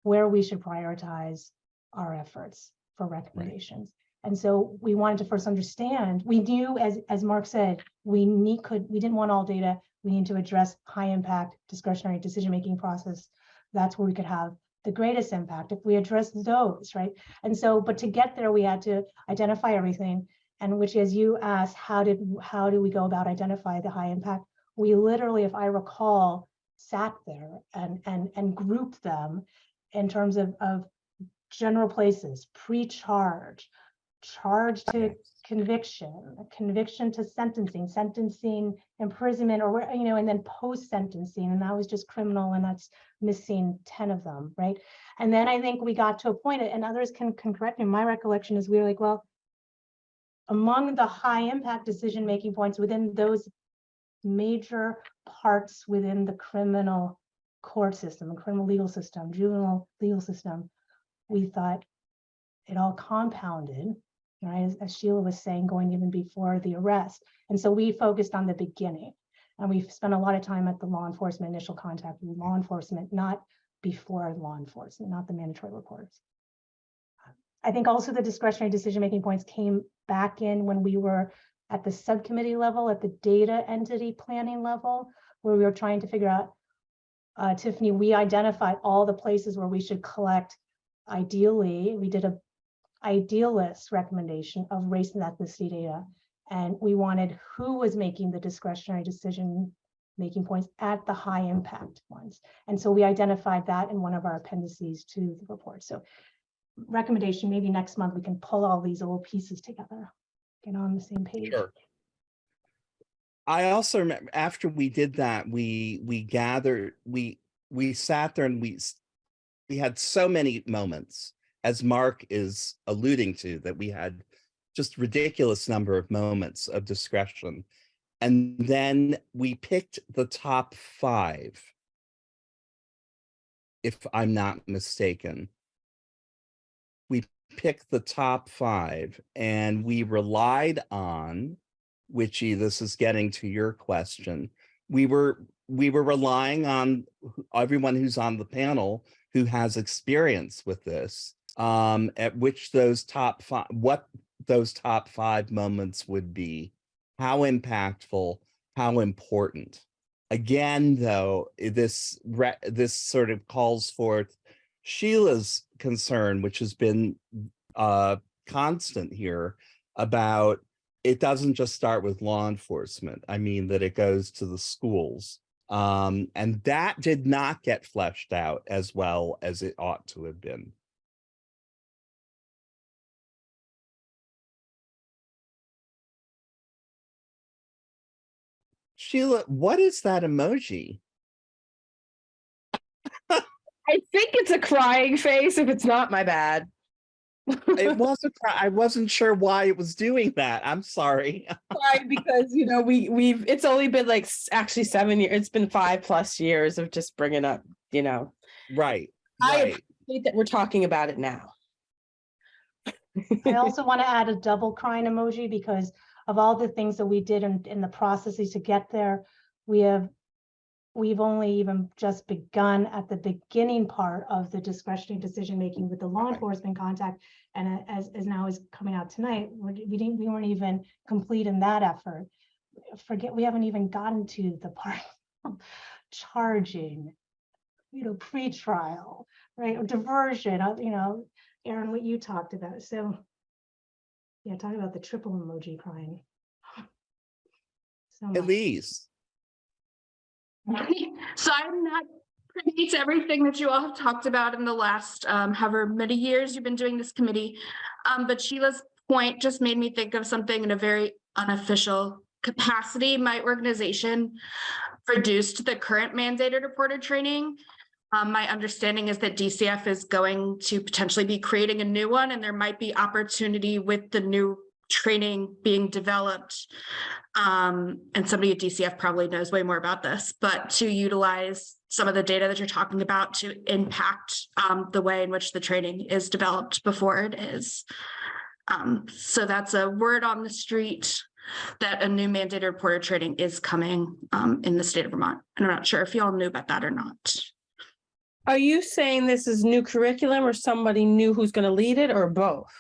where we should prioritize our efforts for recommendations. And so we wanted to first understand, we knew, as, as Mark said, we need, could, we didn't want all data. We need to address high impact discretionary decision-making process. That's where we could have the greatest impact if we address those, right? And so, but to get there, we had to identify everything. And which as you asked, how did, how do we go about identify the high impact? We literally, if I recall, sat there and, and, and grouped them in terms of, of general places, pre-charge, charge to conviction, conviction to sentencing, sentencing, imprisonment, or, where you know, and then post-sentencing, and that was just criminal, and that's missing ten of them, right? And then I think we got to a point, and others can can correct me, my recollection is we were like, well, among the high impact decision making points within those major parts within the criminal court system, the criminal legal system, juvenile legal system, we thought it all compounded, right? As, as Sheila was saying, going even before the arrest. And so we focused on the beginning. And we've spent a lot of time at the law enforcement, initial contact with law enforcement, not before law enforcement, not the mandatory reports. I think also the discretionary decision-making points came back in when we were at the subcommittee level, at the data entity planning level, where we were trying to figure out, uh, Tiffany, we identified all the places where we should collect. Ideally, we did a idealist recommendation of race and ethnicity data. And we wanted who was making the discretionary decision making points at the high impact ones. And so we identified that in one of our appendices to the report. So recommendation, maybe next month we can pull all these little pieces together, get on the same page. Sure. I also remember after we did that, we we gathered, we we sat there and we we had so many moments, as Mark is alluding to, that we had just ridiculous number of moments of discretion. And then we picked the top five. If I'm not mistaken. We picked the top five and we relied on Witchy, this is getting to your question. We were, we were relying on everyone who's on the panel who has experience with this. Um, at which those top five, what those top five moments would be, how impactful, how important. Again, though, this, this sort of calls forth Sheila's concern, which has been uh constant here about it doesn't just start with law enforcement. I mean, that it goes to the schools. Um, and that did not get fleshed out as well as it ought to have been. Sheila, what is that emoji? I think it's a crying face. If it's not, my bad. It wasn't, I wasn't sure why it was doing that. I'm sorry. Crying because you know we we've it's only been like actually seven years. It's been five plus years of just bringing up. You know, Right, I right. appreciate that we're talking about it now. I also want to add a double crying emoji because of all the things that we did in, in the processes to get there. We have, we've only even just begun at the beginning part of the discretionary decision-making with the law enforcement contact. And as, as now is coming out tonight, we're- didn't, we weren't even complete in that effort. Forget, we haven't even gotten to the part of charging, you know, pre-trial, right, or diversion, of you know, Erin, what you talked about, so. Yeah, talk about the triple emoji crying. So much. Elise, So I'm not privy to everything that you all have talked about in the last um however many years you've been doing this committee. Um, but Sheila's point just made me think of something in a very unofficial capacity. My organization produced the current mandated reporter training. Um, my understanding is that DCF is going to potentially be creating a new one and there might be opportunity with the new training being developed. Um, and somebody at DCF probably knows way more about this, but to utilize some of the data that you're talking about to impact um, the way in which the training is developed before it is. Um, so that's a word on the street that a new mandated reporter training is coming um, in the state of Vermont. And I'm not sure if y'all knew about that or not. Are you saying this is new curriculum or somebody new who's going to lead it or both?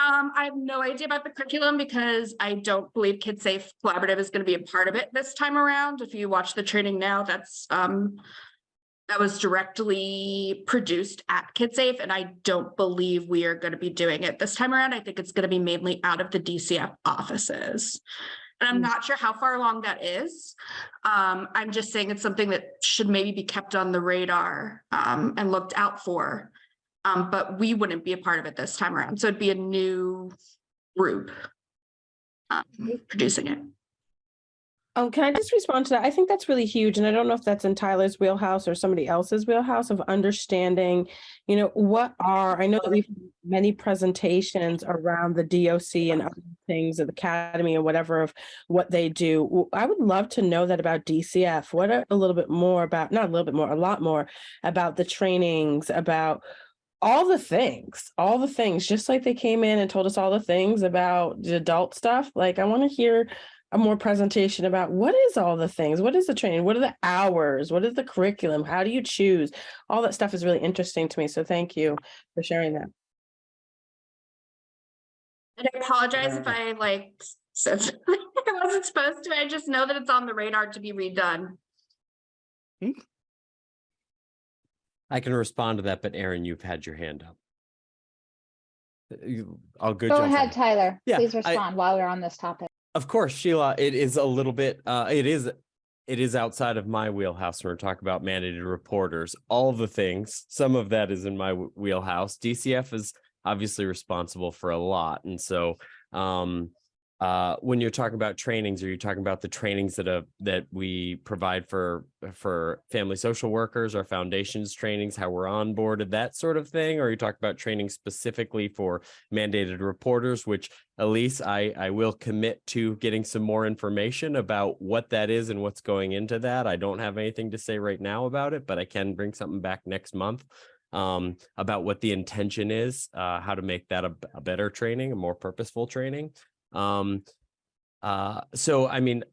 Um, I have no idea about the curriculum because I don't believe Kid Safe Collaborative is going to be a part of it this time around. If you watch the training now, that's um. That was directly produced at Kid Safe, and I don't believe we are going to be doing it this time around. I think it's going to be mainly out of the DCF offices. And I'm not sure how far along that is. Um, I'm just saying it's something that should maybe be kept on the radar um and looked out for Um, but we wouldn't be a part of it this time around. So it'd be a new group um, producing it. Um, can I just respond to that? I think that's really huge, and I don't know if that's in Tyler's wheelhouse or somebody else's wheelhouse of understanding, you know, what are, I know that we've many presentations around the DOC and other things at the academy and whatever of what they do. I would love to know that about DCF. What are a little bit more about, not a little bit more, a lot more about the trainings, about all the things, all the things, just like they came in and told us all the things about the adult stuff. Like, I want to hear a more presentation about what is all the things, what is the training, what are the hours, what is the curriculum, how do you choose? All that stuff is really interesting to me. So thank you for sharing that. And I apologize if I like said something I wasn't supposed to. I just know that it's on the radar to be redone. Hmm? I can respond to that, but Erin, you've had your hand up. Uh, I'll go. Go ahead. Tyler. Yeah, Please I- respond while we're on this topic. Of course, Sheila, it is a little bit, uh, it is, it is outside of my wheelhouse when we're talking about mandated reporters, all the things, some of that is in my wheelhouse. DCF is obviously responsible for a lot. And so, um, uh, when you're talking about trainings, are you talking about the trainings that, uh, that we provide for, for family social workers, our foundations trainings, how we're onboarded, that sort of thing? Or you talking about training specifically for mandated reporters, which Elise, I, I will commit to getting some more information about what that is and what's going into that. I don't have anything to say right now about it, but I can bring something back next month um, about what the intention is, uh, how to make that a, a better training, a more purposeful training. Um, uh, so, I mean,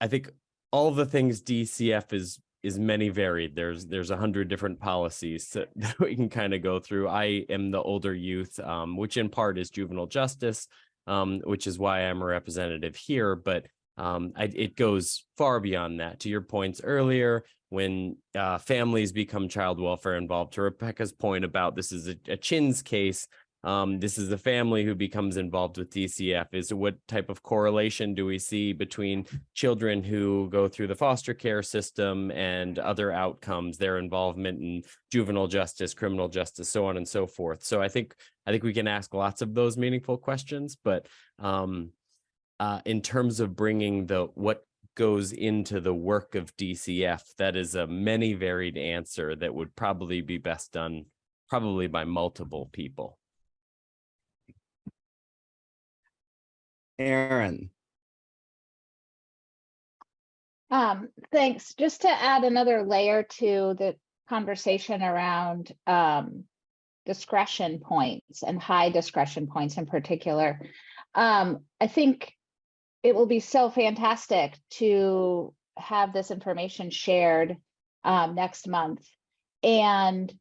I think all the things DCF is is many varied. There's there's a hundred different policies that, we can kind of go through. I am the older youth, um, which in part is juvenile justice, um, which is why I'm a representative here. But um, I, it goes far beyond that. To your points earlier, when uh, families become child welfare involved, to Rebecca's point about this is a, a CHINS case. Um, this is the family who becomes involved with DCF. Is what type of correlation do we see between children who go through the foster care system and other outcomes, their involvement in juvenile justice, criminal justice, so on and so forth. So I think I think we can ask lots of those meaningful questions, but um, uh, in terms of bringing the what goes into the work of DCF, that is a many varied answer that would probably be best done probably by multiple people. Erin, Um, thanks. Just to add another layer to the conversation around um discretion points and high discretion points in particular. Um, I think it will be so fantastic to have this information shared um next month. And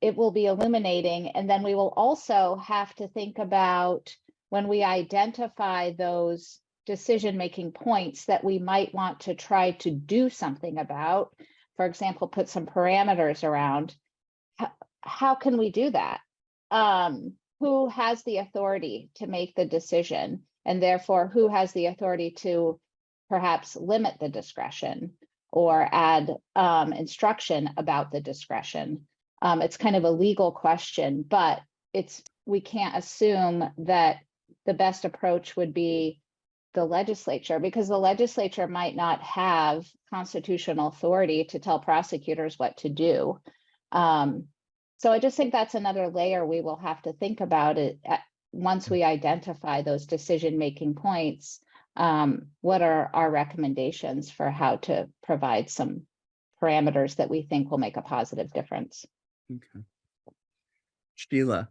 it will be illuminating. And then we will also have to think about when we identify those decision-making points that we might want to try to do something about. For example, put some parameters around. How, how can we do that? Um, who has the authority to make the decision? And therefore, who has the authority to perhaps limit the discretion or add um, instruction about the discretion? Um, it's kind of a legal question, but it's we can't assume that the best approach would be the legislature because the legislature might not have constitutional authority to tell prosecutors what to do. Um, so I just think that's another layer we will have to think about it at, once we identify those decision-making points. Um, what are our recommendations for how to provide some parameters that we think will make a positive difference? okay. Sheila,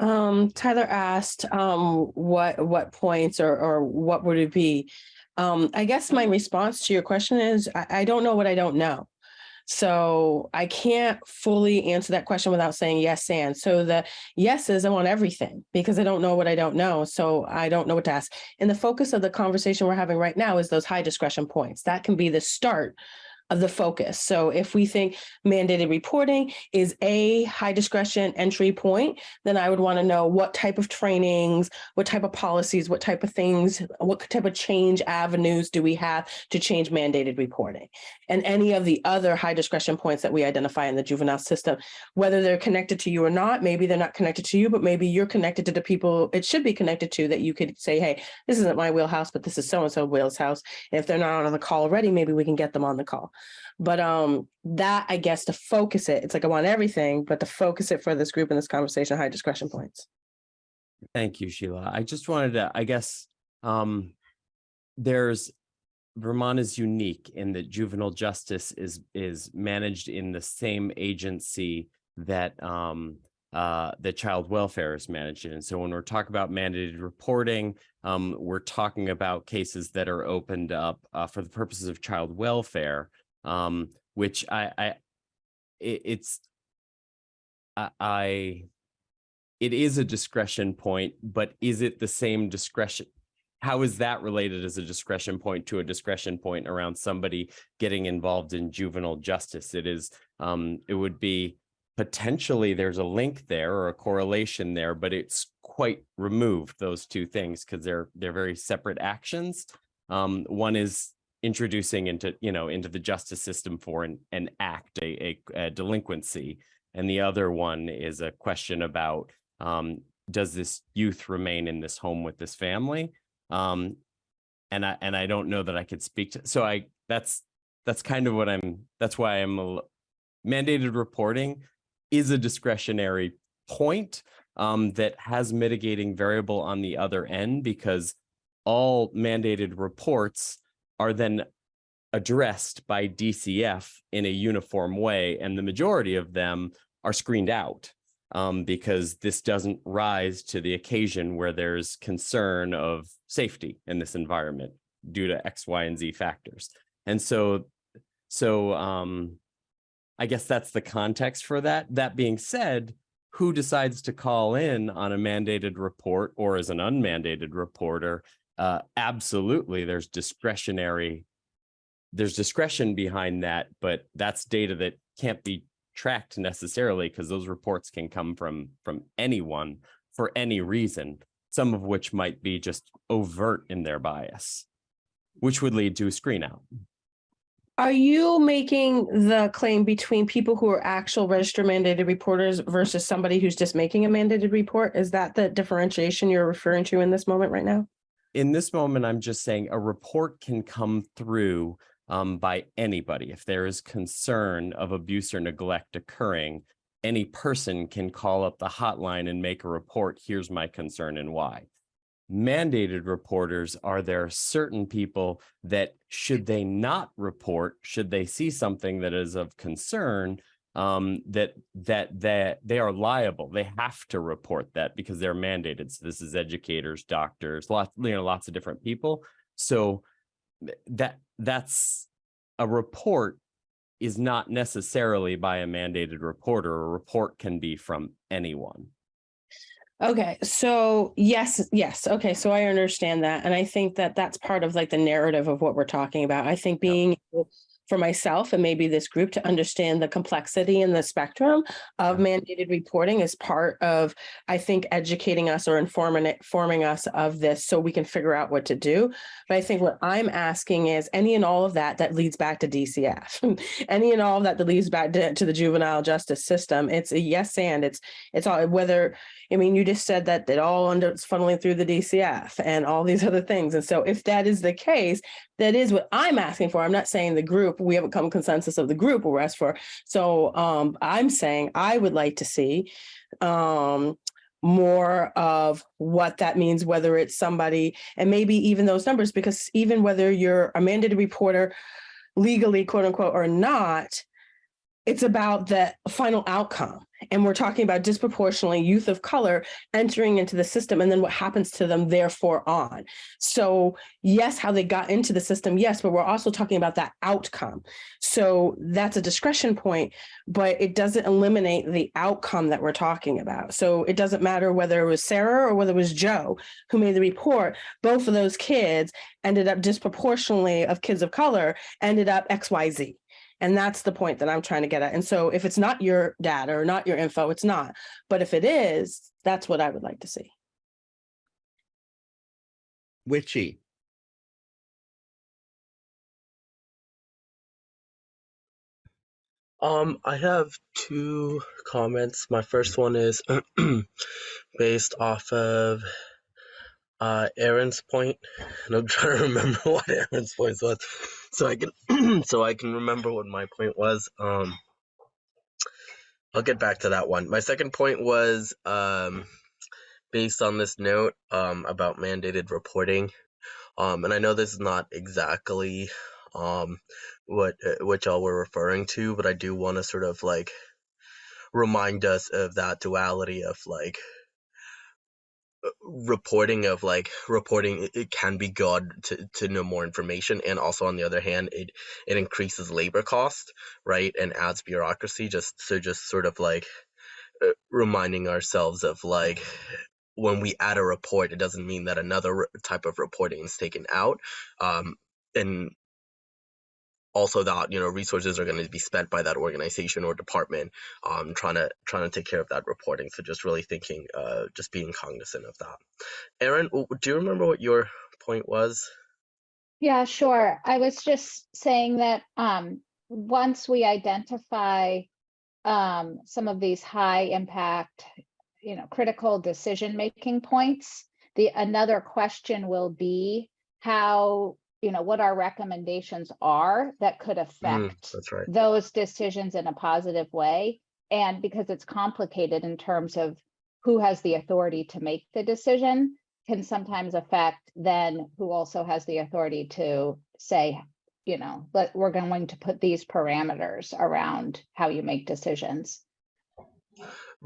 Um, Tyler asked, um, what, what points or, or what would it be? Um, I guess my response to your question is, I, I don't know what I don't know. So I can't fully answer that question without saying yes and. So the yeses, I want everything because I don't know what I don't know. So I don't know what to ask. And the focus of the conversation we're having right now is those high discretion points. That can be the start of the focus. So if we think mandated reporting is a high discretion entry point, then I would want to know what type of trainings, what type of policies, what type of things, what type of change avenues do we have to change mandated reporting? And any of the other high discretion points that we identify in the juvenile system, whether they're connected to you or not, maybe they're not connected to you, but maybe you're connected to the people it should be connected to that you could say, hey, this isn't my wheelhouse, but this is so-and-so wheelhouse. And if they're not on the call already, maybe we can get them on the call. But um, that I guess to focus it, it's like I want everything, but to focus it for this group in this conversation, high discretion points. Thank you, Sheila. I just wanted to, I guess, um, there's Vermont is unique in that juvenile justice is is managed in the same agency that um, uh, that child welfare is managed in. And so when we're talking about mandated reporting, um, we're talking about cases that are opened up uh, for the purposes of child welfare, um, which I, I it, it's I, I it is a discretion point, but is it the same discretion? How is that related as a discretion point to a discretion point around somebody getting involved in juvenile justice? It is, um, it would be potentially there's a link there or a correlation there, but it's quite removed those two things because they're they're very separate actions. Um, one is introducing into you know into the justice system for an, an act, a, a, a delinquency, and the other one is a question about um, does this youth remain in this home with this family? Um, and I and I don't know that I could speak to. So I that's that's kind of what I'm. That's why I'm a, mandated reporting is a discretionary point um, that has mitigating variable on the other end because all mandated reports are then addressed by DCF in a uniform way, and the majority of them are screened out um, because this doesn't rise to the occasion where there's concern of safety in this environment due to X, Y, and Z factors. And so, so um, I guess that's the context for that. That being said, who decides to call in on a mandated report or as an unmandated reporter? Uh, absolutely, there's discretionary, there's discretion behind that, but that's data that can't be tracked necessarily because those reports can come from from anyone for any reason, some of which might be just overt in their bias, which would lead to a screen out. Are you making the claim between people who are actual registered mandated reporters versus somebody who's just making a mandated report? Is that the differentiation you're referring to in this moment right now? In this moment, I'm just saying a report can come through um, by anybody. If there is concern of abuse or neglect occurring, any person can call up the hotline and make a report. Here's my concern and why mandated reporters are there certain people that should they not report should they see something that is of concern um, that that that they are liable they have to report that because they're mandated so this is educators doctors lots you know lots of different people so that that's a report is not necessarily by a mandated reporter a report can be from anyone Okay, so yes, yes. Okay, so I understand that. And I think that that's part of like the narrative of what we're talking about. I think being for myself and maybe this group to understand the complexity and the spectrum of mandated reporting is part of, I think, educating us or informing it, forming us of this so we can figure out what to do. But I think what I'm asking is any and all of that that leads back to DCF, any and all of that that leads back to, to the juvenile justice system. It's a yes and it's it's all whether I mean you just said that it all under it's funneling through the DCF and all these other things. And so if that is the case, that is what I'm asking for. I'm not saying the group, we haven't come consensus of the group we're asked for. So um, I'm saying I would like to see um, more of what that means, whether it's somebody, and maybe even those numbers, because even whether you're a mandated reporter legally, quote unquote, or not, it's about the final outcome. And we're talking about disproportionately youth of color entering into the system and then what happens to them therefore on. So yes, how they got into the system, yes, but we're also talking about that outcome. So that's a discretion point, but it doesn't eliminate the outcome that we're talking about. So it doesn't matter whether it was Sarah or whether it was Joe who made the report, both of those kids ended up disproportionately of kids of color ended up XYZ. And that's the point that I'm trying to get at. And so if it's not your data or not your info, it's not. But if it is, that's what I would like to see. Witchy. Um, I have two comments. My first one is based off of uh Erin's point, and I'm trying to remember what Erin's point was, so I can so I can remember what my point was. Um, I'll get back to that one. My second point was um based on this note um about mandated reporting. Um, and I know this is not exactly um what uh, what y'all were referring to, but I do want to sort of like remind us of that duality of like reporting of like reporting it, can be good to, to know more information and also on the other hand it it increases labor cost right and adds bureaucracy just so just sort of like uh, reminding ourselves of like when we add a report it doesn't mean that another type of reporting is taken out um and also that you know resources are going to be spent by that organization or department um trying to trying to take care of that reporting. So just really thinking uh just being cognizant of that. Erin do you remember what your point was? Yeah, sure. I was just saying that um, once we identify um, some of these high impact, you know, critical decision-making points, the another question will be how, you know, what our recommendations are that could mm, affect that's right those decisions in a positive way. And because it's complicated in terms of who has the authority to make the decision can sometimes affect then who also has the authority to say, you know, but we're going to put these parameters around how you make decisions.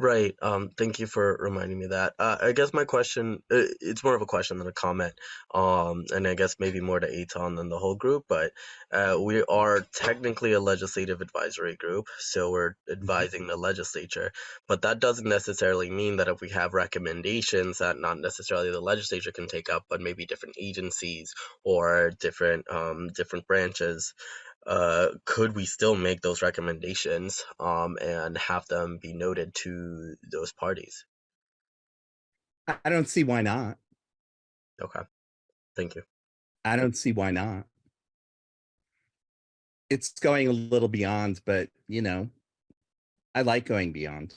Right. Um, thank you for reminding me that. Uh, I guess my question, uh, it's more of a question than a comment. Um, and I guess maybe more to Etan than the whole group, but uh, we are technically a legislative advisory group, so we're advising the legislature. But that doesn't necessarily mean that if we have recommendations that not necessarily the legislature can take up, but maybe different agencies or different um, different branches uh, could we still make those recommendations um, and have them be noted to those parties? I don't see why not. Okay, thank you. I don't see why not. It's going a little beyond, but you know, I like going beyond.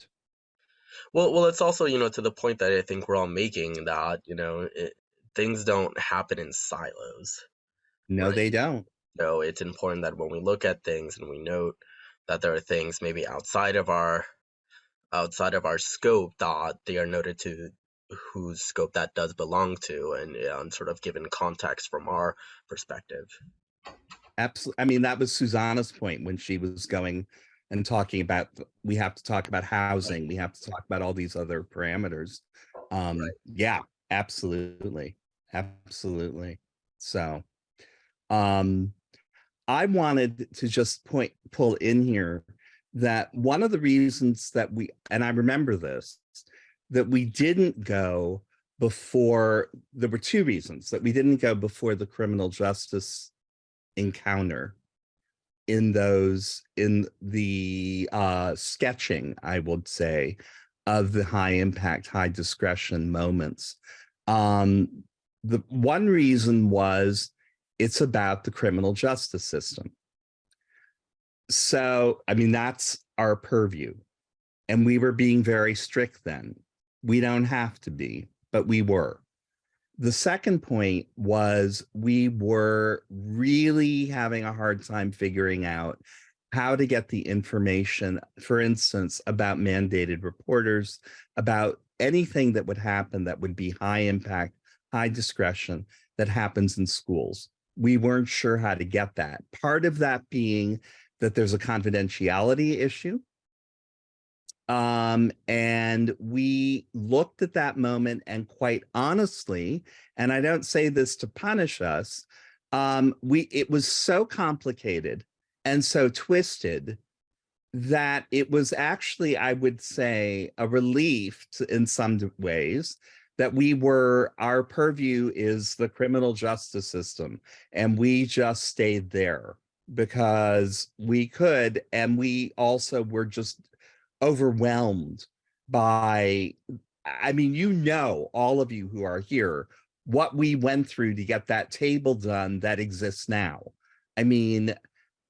Well, well, it's also you know to the point that I think we're all making that you know it, things don't happen in silos. No, they don't. So it's important that when we look at things and we note that there are things maybe outside of our outside of our scope that they are noted to whose scope that does belong to and um, sort of given context from our perspective. Absolutely. I mean, that was Xusana's point when she was going and talking about we have to talk about housing, we have to talk about all these other parameters. Um, yeah, absolutely. Absolutely. So, um, I wanted to just point pull in here that one of the reasons that we and I remember this that we didn't go before there were two reasons that we didn't go before the criminal justice encounter in those in the uh sketching i would say of the high impact high discretion moments. Um the one reason was it's about the criminal justice system. So i mean that's our purview. And we were being very strict then. We don't have to be but we were. The second point was we were really having a hard time figuring out how to get the information, for instance, about mandated reporters, about anything that would happen that would be high impact, high discretion that happens in schools. We weren't sure how to get that. Part of that being that there's a confidentiality issue um, and we looked at that moment and quite honestly, and I don't say this to punish us, um, we it was so complicated and so twisted that it was actually, I would say, a relief to, in some ways that we were, our purview is the criminal justice system, and we just stayed there because we could, and we also were just overwhelmed by, I mean, you know, all of you who are here, what we went through to get that table done that exists now. I mean,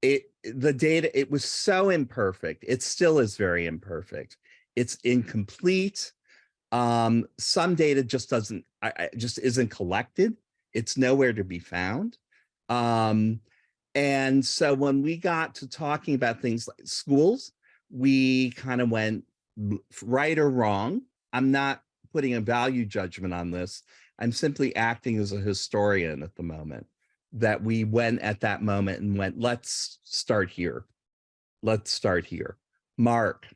it, the data, it was so imperfect. It still is very imperfect. It's incomplete. Um, some data just doesn't, I, I just isn't collected. It's nowhere to be found. Um, and so when we got to talking about things like schools, we kind of went right or wrong. I'm not putting a value judgment on this. I'm simply acting as a historian at the moment that we went at that moment and went, let's start here. Let's start here. Mark,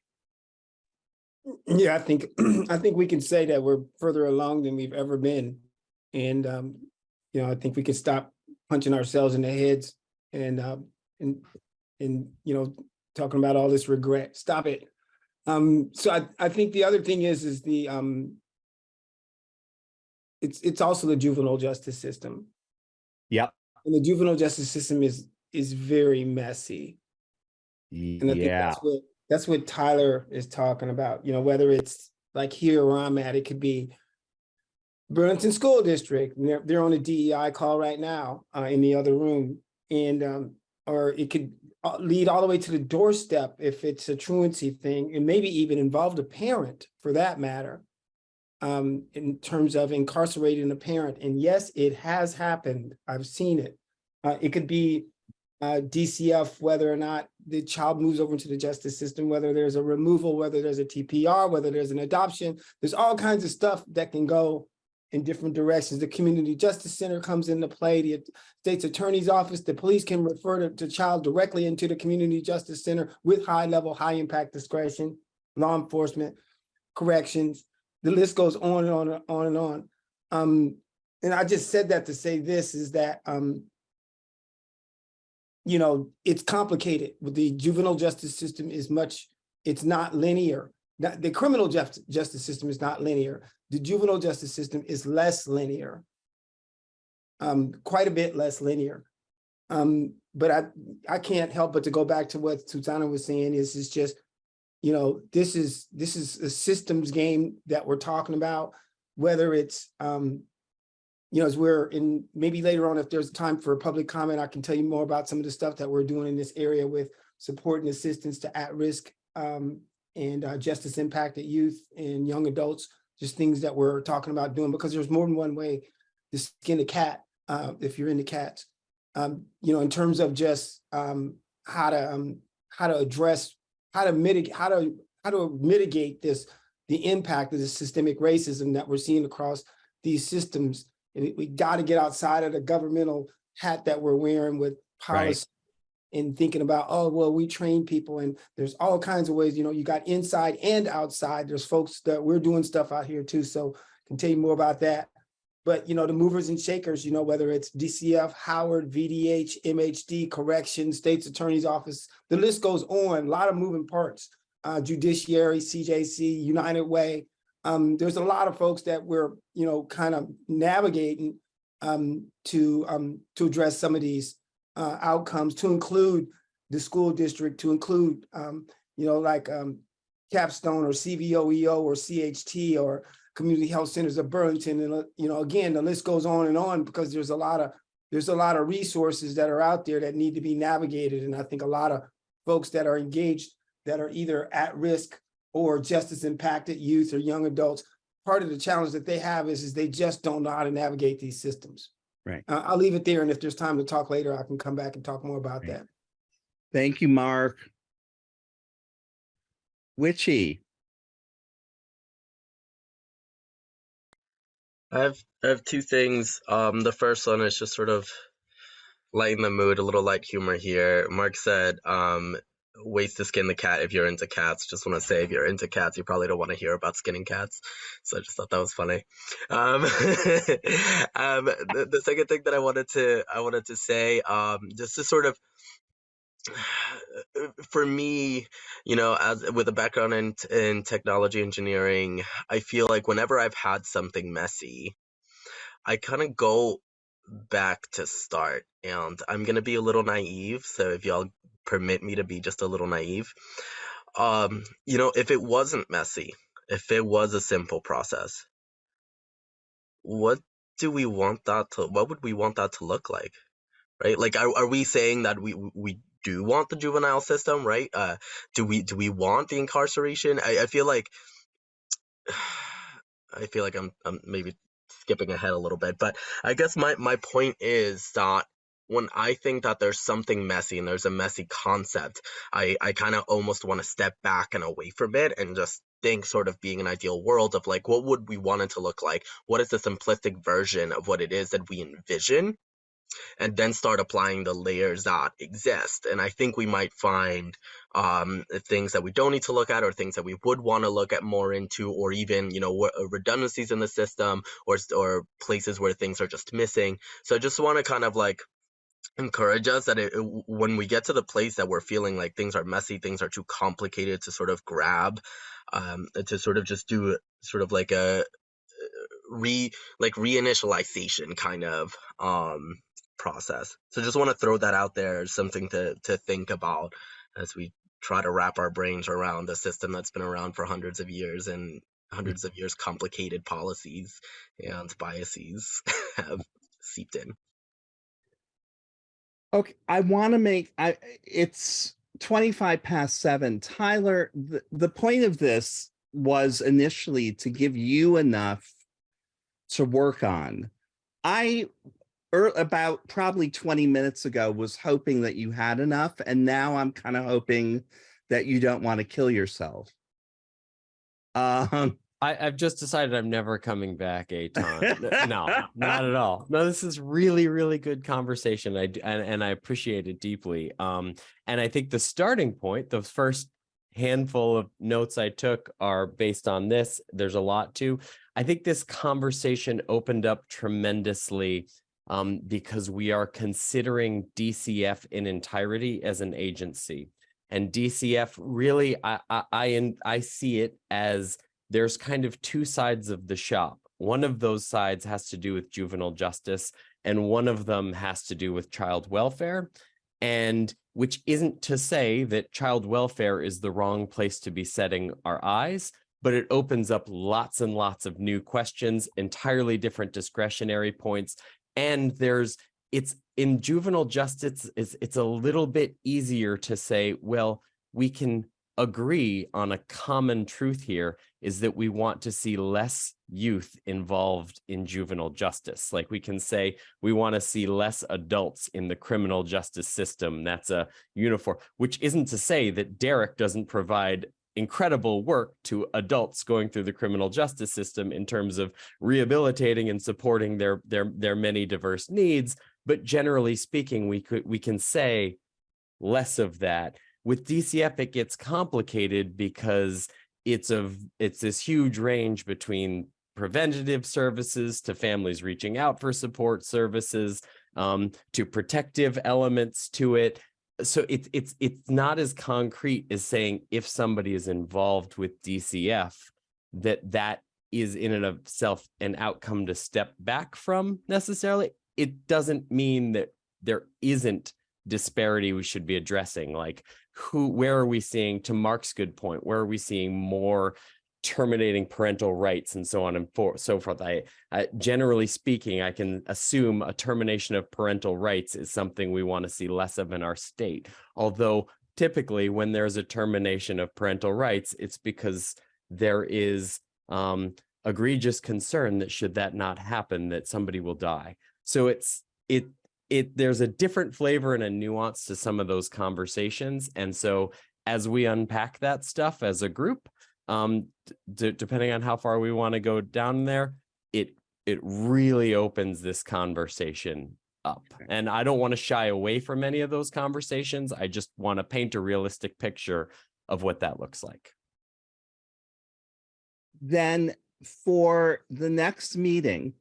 Yeah, I think, I think we can say that we're further along than we've ever been. And, um, you know, I think we can stop punching ourselves in the heads and, um, and, and, you know, talking about all this regret. Stop it. Um, so I, I think the other thing is, is the, um, it's, it's also the juvenile justice system. Yep. And the juvenile justice system is, is very messy. And I think yeah, that's what, that's what Tyler is talking about, you know, whether it's like here where I'm at, it could be Burlington School District, they're, they're on a DEI call right now, uh, in the other room. And, um, or it could uh, lead all the way to the doorstep if it's a truancy thing, and maybe even involve a parent for that matter. Um, in terms of incarcerating a parent, and yes, it has happened, I've seen it. Uh, it could be uh, DCF, whether or not the child moves over into the justice system, whether there's a removal, whether there's a TPR, whether there's an adoption, there's all kinds of stuff that can go in different directions. The Community Justice Center comes into play, the state's attorney's office, the police can refer to, to child directly into the Community Justice Center with high level, high impact discretion, law enforcement, corrections, the list goes on and on and on and on. Um, and I just said that to say this is that, um, you know, it's complicated. With The juvenile justice system is much, it's not linear. The criminal justice, system is not linear. The juvenile justice system is less linear. Um, quite a bit less linear. Um, but I, I can't help but to go back to what Xusana was saying is, is just, you know, this is, this is a systems game that we're talking about, whether it's, um, you know, as we're in, maybe later on, if there's time for public comment, I can tell you more about some of the stuff that we're doing in this area with support and assistance to at-risk um, and uh, justice impacted youth and young adults, just things that we're talking about doing, because there's more than one way to skin a cat, uh, if you're into cats. Um, you know, in terms of just um, how to um, how to address, how to mitigate, how to how to mitigate this, the impact of the systemic racism that we're seeing across these systems. And we- we got to get outside of the governmental hat that we're wearing with Right. policy and thinking about, oh, well, we train people and there's all kinds of ways, you know, you got inside and outside. There's folks that we're doing stuff out here too. So can tell you more about that. But, you know, the movers and shakers, you know, whether it's DCF, Howard, VDH, MHD, Corrections, State's Attorney's Office, the list goes on, a lot of moving parts. Uh, Judiciary, CJC, United Way. Um, there's a lot of folks that we're, you know, kind of navigating um, to um, to address some of these uh, outcomes, to include the school district, to include, um, you know, like um, Capstone or CVOEO or CHT or Community Health Centers of Burlington. And, uh, you know, again, the list goes on and on because there's a lot of, there's a lot of resources that are out there that need to be navigated. And I think a lot of folks that are engaged that are either at risk or justice impacted youth or young adults, part of the challenge that they have is, is they just don't know how to navigate these systems. Right. Uh, I'll leave it there. And if there's time to talk later, I can come back and talk more about Right. that. thank you, Mark. Witchy, I have I have two things. Um, the first one is just sort of lighten the mood, a little light humor here. Mark said, um, ways to skin the cat if you're into cats. Just want to say, if you're into cats, you probably don't want to hear about skinning cats. So I just thought that was funny. Um, um, the, the second thing that I wanted to I wanted to say, um, just to sort of for me, you know, as with a background in in technology engineering, I feel like whenever I've had something messy, I kind of go back to start, and I'm gonna be a little naive. So if y'all permit me to be just a little naive, um, you know, if it wasn't messy, if it was a simple process, what do we want that to? What would we want that to look like? Right? Like, are are we saying that we we do want the juvenile system? Right? Uh, do we do we want the incarceration? I, I feel like I feel like I'm I'm maybe skipping ahead a little bit, but I guess my my point is that when I think that there's something messy and there's a messy concept, I I kind of almost want to step back and away from it and just think sort of being an ideal world of like what would we want it to look like? What is the simplistic version of what it is that we envision? and then start applying the layers that exist. And I think we might find um, things that we don't need to look at or things that we would want to look at more into or even, you know, uh, redundancies in the system or, or places where things are just missing. So I just want to kind of like encourage us that it, when we get to the place that we're feeling like things are messy, things are too complicated to sort of grab, um, to sort of just do sort of like a re like reinitialization kind of um process. So just want to throw that out there something to to think about as we try to wrap our brains around a system that's been around for hundreds of years and hundreds of years complicated policies and biases have seeped in. Okay, I want to make I it's 25 past 7. Tyler, the, the point of this was initially to give you enough to work on. I er, about probably 20 minutes ago was hoping that you had enough and now I'm kind of hoping that you don't want to kill yourself. Um I, I've just decided I'm never coming back, Etan. no, not at all. No, this is really, really good conversation. I and, and I appreciate it deeply. Um, and I think the starting point, the first handful of notes I took are based on this. There's a lot to. I think this conversation opened up tremendously um, because we are considering DCF in entirety as an agency. And DCF really, I, I, I, I see it as there's kind of two sides of the shop. One of those sides has to do with juvenile justice, and one of them has to do with child welfare. And which isn't to say that child welfare is the wrong place to be setting our eyes, but it opens up lots and lots of new questions, entirely different discretionary points. And there's, it's in juvenile justice, it's, it's a little bit easier to say, well, we can agree on a common truth here is that we want to see less youth involved in juvenile justice. Like we can say we want to see less adults in the criminal justice system. That's a uniform, which isn't to say that Derek doesn't provide incredible work to adults going through the criminal justice system in terms of rehabilitating and supporting their their their many diverse needs but generally speaking we could we can say less of that with DCF, it gets complicated because it's a it's this huge range between preventative services to families reaching out for support services um, to protective elements to it. So it's it's it's not as concrete as saying if somebody is involved with DCF that that is in and of itself an outcome to step back from necessarily. It doesn't mean that there isn't disparity we should be addressing like who where are we seeing to mark's good point where are we seeing more terminating parental rights and so on and for, so forth? I, I generally speaking i can assume a termination of parental rights is something we want to see less of in our state. Although typically when there's a termination of parental rights it's because there is um egregious concern that should that not happen that somebody will die. So it's it it there's a different flavor and a nuance to some of those conversations. And so as we unpack that stuff as a group, um, depending on how far we want to go down there, it it really opens this conversation up. And I don't want to shy away from any of those conversations. I just want to paint a realistic picture of what that looks like. Then for the next meeting,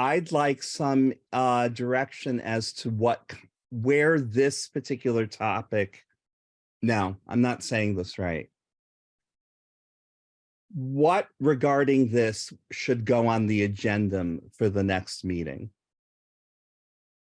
I'd like some uh, direction as to what, where this particular topic. No, I'm not saying this right. what regarding this should go on the agenda for the next meeting?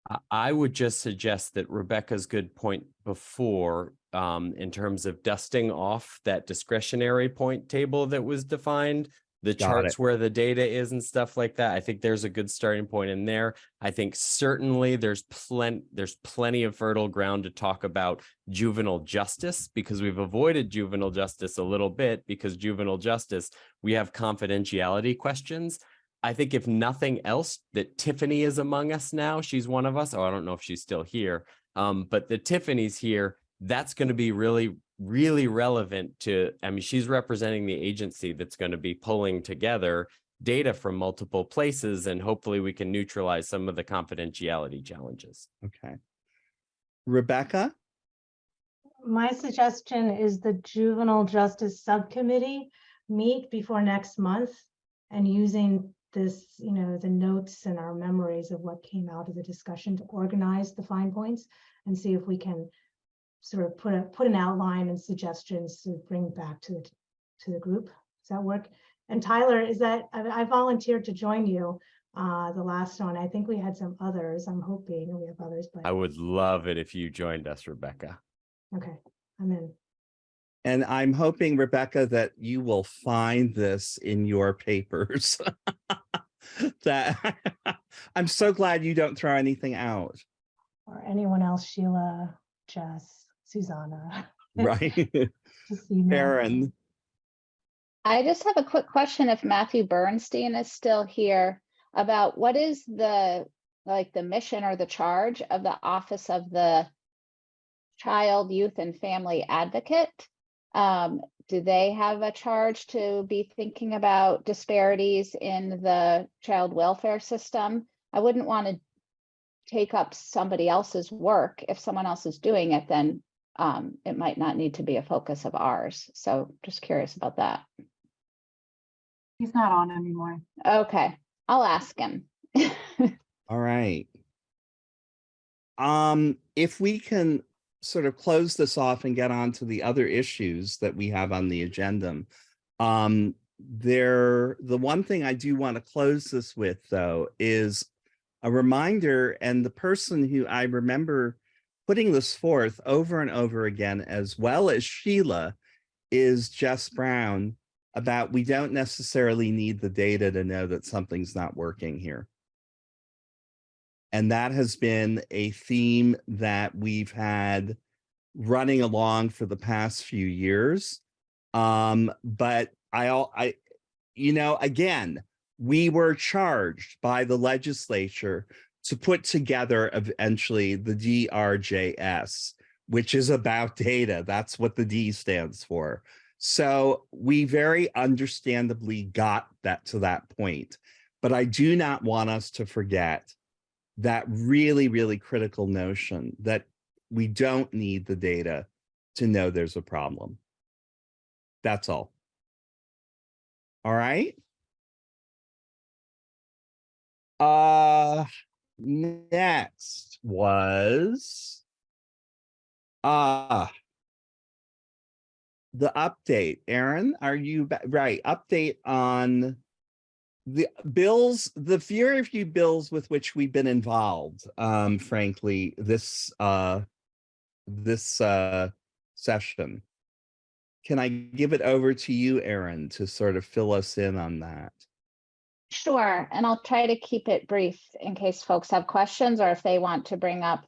I- I would just suggest that Rebecca's good point before, um, in terms of dusting off that discretionary point table that was defined. The Got charts it. where the data is and stuff like that. I think there's a good starting point in there. I think certainly there's plenty, there's plenty of fertile ground to talk about juvenile justice because we've avoided juvenile justice a little bit because juvenile justice, we have confidentiality questions. I think if nothing else, that Tiffany is among us now. She's one of us. Oh, I don't know if she's still here. Um, but the Tiffany's here, that's going to be really, really relevant to, I mean, she's representing the agency that's going to be pulling together data from multiple places and hopefully we can neutralize some of the confidentiality challenges. Okay. Rebecca? My suggestion is the Juvenile Justice Subcommittee meet before next month and using this, you know, the notes and our memories of what came out of the discussion to organize the fine points and see if we can sort of put a, put an outline and suggestions to bring back to, the to the group. Does that work? And Tyler, is that, I I volunteered to join you, uh, the last one. I think we had some others. I'm hoping we have others, but I would love it if you joined us, Rebecca. okay, I'm in. And I'm hoping, Rebecca, that you will find this in your papers. That, I'm so glad you don't throw anything out, Or anyone else, Sheila, Jess, Xusana. right? Just you know. Karen, I just have a quick question if Matthew Bernstein is still here about what is the, like, the mission or the charge of the Office of the Child, Youth and Family Advocate? Um, do they have a charge to be thinking about disparities in the child welfare system? I wouldn't want to take up somebody else's work. If someone else is doing it, then um, it might not need to be a focus of ours. So just curious about that. He's not on anymore. Okay, I'll ask him. all right. Um, if we can sort of close this off and get on to the other issues that we have on the agenda. Um, there, the one thing I do want to close this with though is a reminder and the person who I remember putting this forth over and over again, as well as Sheila, is Jess Brown about we don't necessarily need the data to know that something's not working here. And that has been a theme that we've had running along for the past few years. Um, but I, I, you know, again, we were charged by the legislature to put together eventually the DRJS, which is about data. That's what the D stands for. So we very understandably got that to that point. But I do not want us to forget that really, really critical notion that we don't need the data to know there's a problem. That's all. All right. Uh, next was uh the update. Erin, are you right? Update on the bills, the few few bills with which we've been involved, um, frankly, this uh this uh session. Can I give it over to you, Erin, to sort of fill us in on that? Sure, and I'll try to keep it brief in case folks have questions or if they want to bring up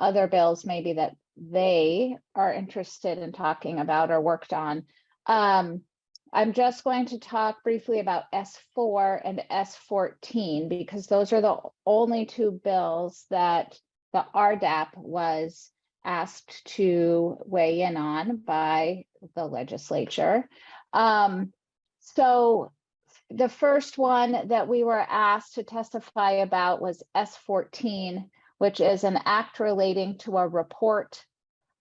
other bills maybe that they are interested in talking about or worked on. Um, I'm just going to talk briefly about S4 and S14 because those are the only two bills that the RDAP was asked to weigh in on by the legislature. Um, so the first one that we were asked to testify about was S14, which is an act relating to a report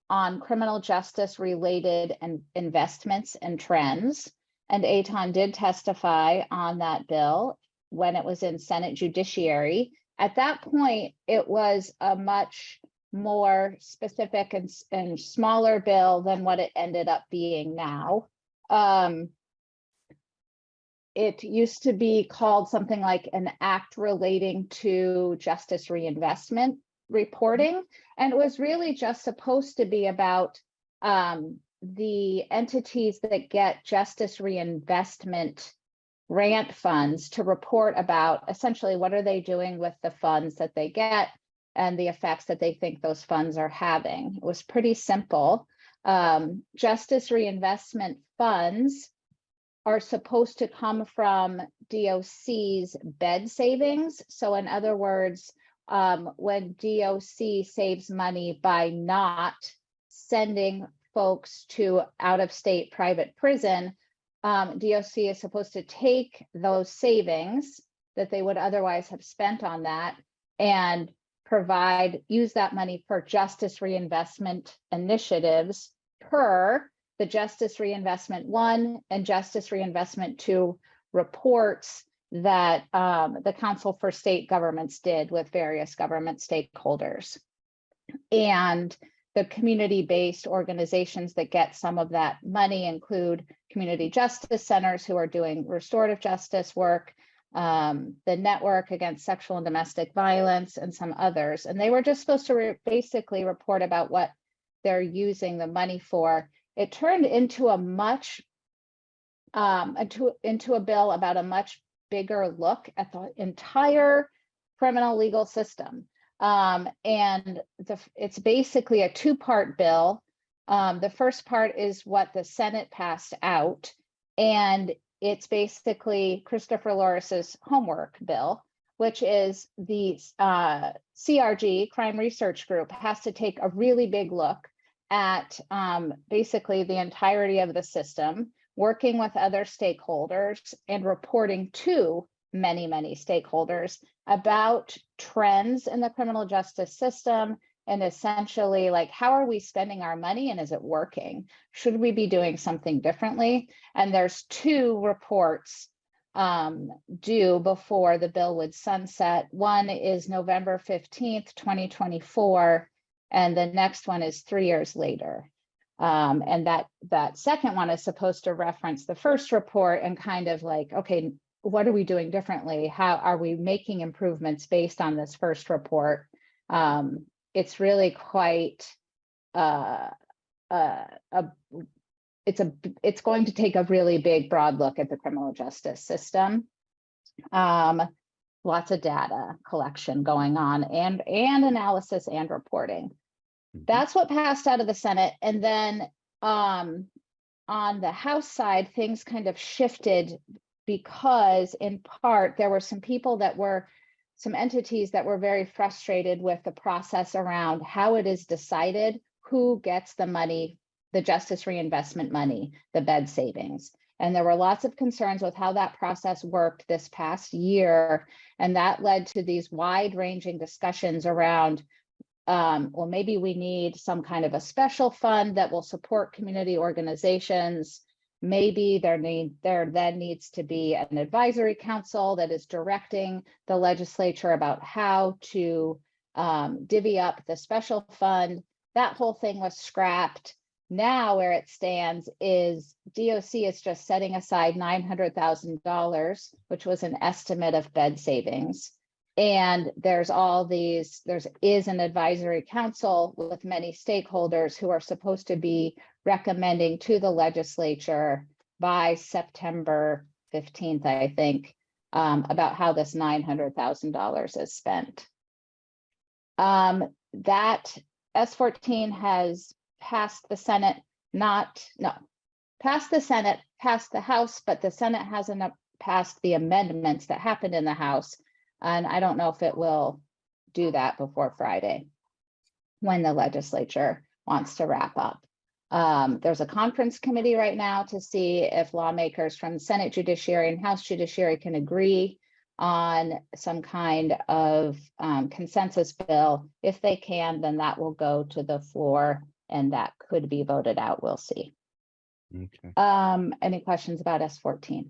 on criminal justice related and investments and trends. And Etan did testify on that bill when it was in Senate Judiciary. At that point, it was a much more specific and, and smaller bill than what it ended up being now. Um, it used to be called something like an act relating to justice reinvestment reporting. And it was really just supposed to be about um, the entities that get justice reinvestment grant funds to report about essentially what are they doing with the funds that they get and the effects that they think those funds are having. It was pretty simple. Um, justice reinvestment funds are supposed to come from DOC's bed savings. So in other words, um, when DOC saves money by not sending folks to out-of-state private prison, um, DOC is supposed to take those savings that they would otherwise have spent on that and provide, use that money for justice reinvestment initiatives per the Justice Reinvestment One and Justice Reinvestment Two reports that um, the Council for State Governments did with various government stakeholders. And the community-based organizations that get some of that money include community justice centers who are doing restorative justice work, um, the Network Against Sexual and Domestic Violence, and some others. And they were just supposed to re basically report about what they're using the money for. It turned into a much um, into, into a bill about a much bigger look at the entire criminal legal system. Um, and the, it's basically a two-part bill. Um, the first part is what the Senate passed out, and it's basically Christopher Loris's homework bill, which is the uh, CRG, Crime Research Group, has to take a really big look at um, basically the entirety of the system, working with other stakeholders and reporting to many, many stakeholders about trends in the criminal justice system and essentially like how are we spending our money and is it working? Should we be doing something differently? And there's two reports um, due before the bill would sunset. One is november 15th 2024 and the next one is three years later. Um, and that that second one is supposed to reference the first report and kind of like okay what are we doing differently? How are we making improvements based on this first report? Um, it's really quite uh, uh, a it's a it's going to take a really big broad look at the criminal justice system. Um, lots of data collection going on and and analysis and reporting that's what passed out of the senate and then um, on the house side things kind of shifted because in part there were some people that were some entities that were very frustrated with the process around how it is decided who gets the money, the justice reinvestment money, the bed savings. And there were lots of concerns with how that process worked this past year. And that led to these wide ranging discussions around, um, well, maybe we need some kind of a special fund that will support community organizations maybe there need there then needs to be an advisory council that is directing the legislature about how to um, divvy up the special fund. That whole thing was scrapped. Now where it stands is DOC is just setting aside $900,000, which was an estimate of bed savings. And there's all these, there's is an advisory council with many stakeholders who are supposed to be recommending to the legislature by September 15th, I think, um, about how this $900,000 is spent. Um, that S14 has passed the Senate, not, no, passed the Senate, passed the House, but the Senate hasn't passed the amendments that happened in the House. And I don't know if it will do that before Friday when the legislature wants to wrap up. Um, there's a conference committee right now to see if lawmakers from Senate Judiciary and House Judiciary can agree on some kind of um, consensus bill. If they can, then that will go to the floor and that could be voted out. We'll see. Okay. Um, any questions about S14?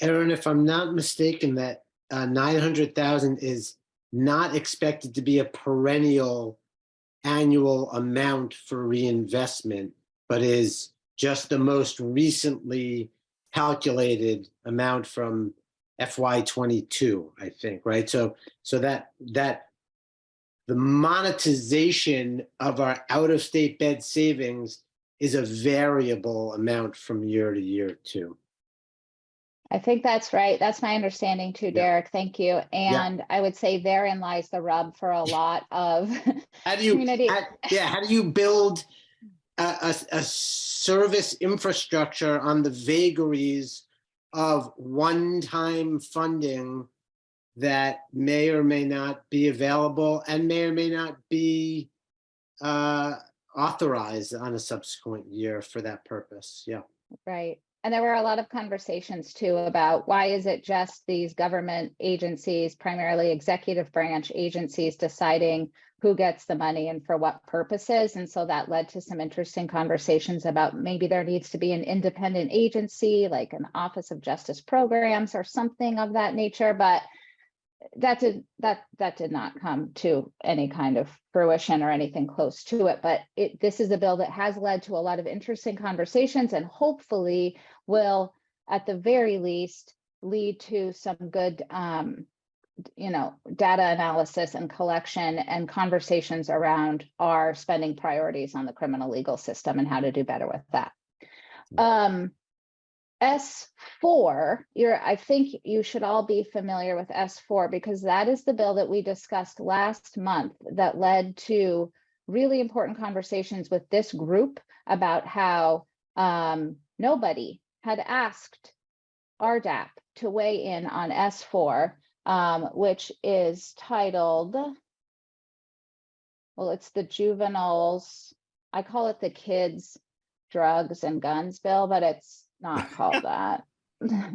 Erin, if I'm not mistaken, that uh, 900,000 is not expected to be a perennial annual amount for reinvestment, but is just the most recently calculated amount from FY twenty-two, I think, right? So, so that, that the monetization of our out-of-state bed savings is a variable amount from year to year too. I think that's right. That's my understanding too, Derek. Thank you. And I would say therein lies the rub for a lot of How do you, community. how- yeah, how do you build a, a, a service infrastructure on the vagaries of one-time funding that may or may not be available and may or may not be uh, authorized on a subsequent year for that purpose? Yeah. Right. And there were a lot of conversations too about why is it just these government agencies, primarily executive branch agencies deciding who gets the money and for what purposes? And so that led to some interesting conversations about maybe there needs to be an independent agency like an Office of Justice Programs or something of that nature, but that did that that did not come to any kind of fruition or anything close to it but it this is a bill that has led to a lot of interesting conversations and hopefully will at the very least lead to some good um you know data analysis and collection and conversations around our spending priorities on the criminal legal system and how to do better with that. Um S4, you're, I think you should all be familiar with S4 because that is the bill that we discussed last month that led to really important conversations with this group about how um, nobody had asked RDAP to weigh in on S4, um, which is titled, well, it's the juveniles, I call it the kids, drugs and guns bill, but it's not called that.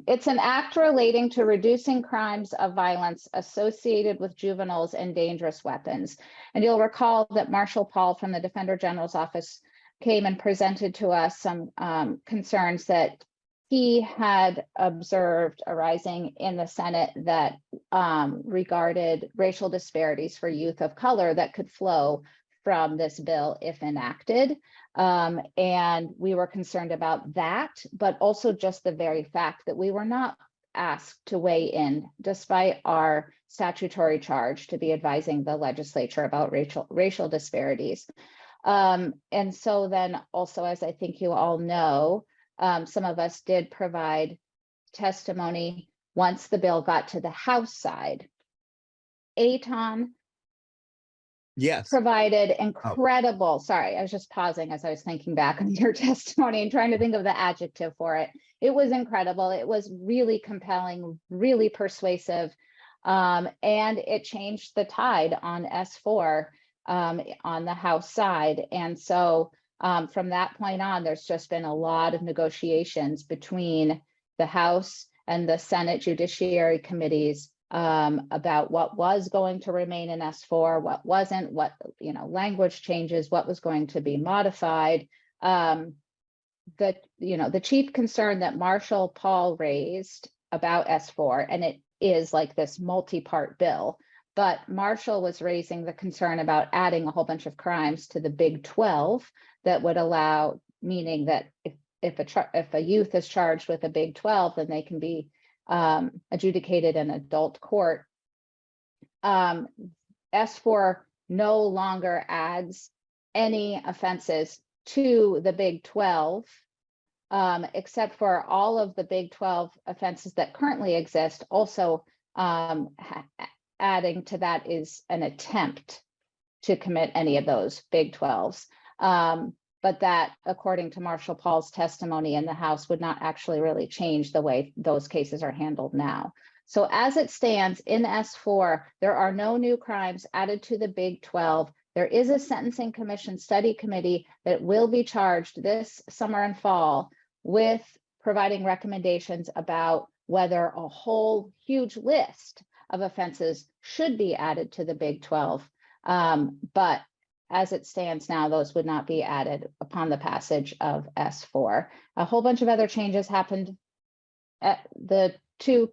It's an act relating to reducing crimes of violence associated with juveniles and dangerous weapons. And you'll recall that Marshall Pahl from the Defender General's office came and presented to us some um, concerns that he had observed arising in the Senate that um, regarded racial disparities for youth of color that could flow from this bill if enacted. Um, and we were concerned about that, but also just the very fact that we were not asked to weigh in despite our statutory charge to be advising the legislature about racial racial disparities. Um, and so then also, as I think you all know, um, some of us did provide testimony once the bill got to the House side. Etan Yes. provided incredible, sorry, I was just pausing as I was thinking back on your testimony and trying to think of the adjective for it. It was incredible. It was really compelling, really persuasive. Um, and it changed the tide on S4 um, on the House side. And so um, from that point on, there's just been a lot of negotiations between the House and the Senate Judiciary Committees um, about what was going to remain in S4, what wasn't, what, you know, language changes, what was going to be modified. Um, the, you know, the chief concern that Marshall Pahl raised about S4, and it is like this multi-part bill, but Marshall was raising the concern about adding a whole bunch of crimes to the Big 12 that would allow, meaning that if, if a, if a youth is charged with a Big 12, then they can be um, adjudicated in adult court. Um, S4 no longer adds any offenses to the Big 12, um, except for all of the Big 12 offenses that currently exist. Also, um, adding to that is an attempt to commit any of those Big 12s. Um, but that, according to Marshall Pahl's testimony in the House, would not actually really change the way those cases are handled now. So as it stands in S4, there are no new crimes added to the Big 12. There is a Sentencing Commission Study Committee that will be charged this summer and fall with providing recommendations about whether a whole huge list of offenses should be added to the Big 12. Um, but as it stands now, those would not be added upon the passage of S4. A whole bunch of other changes happened. Uh, the two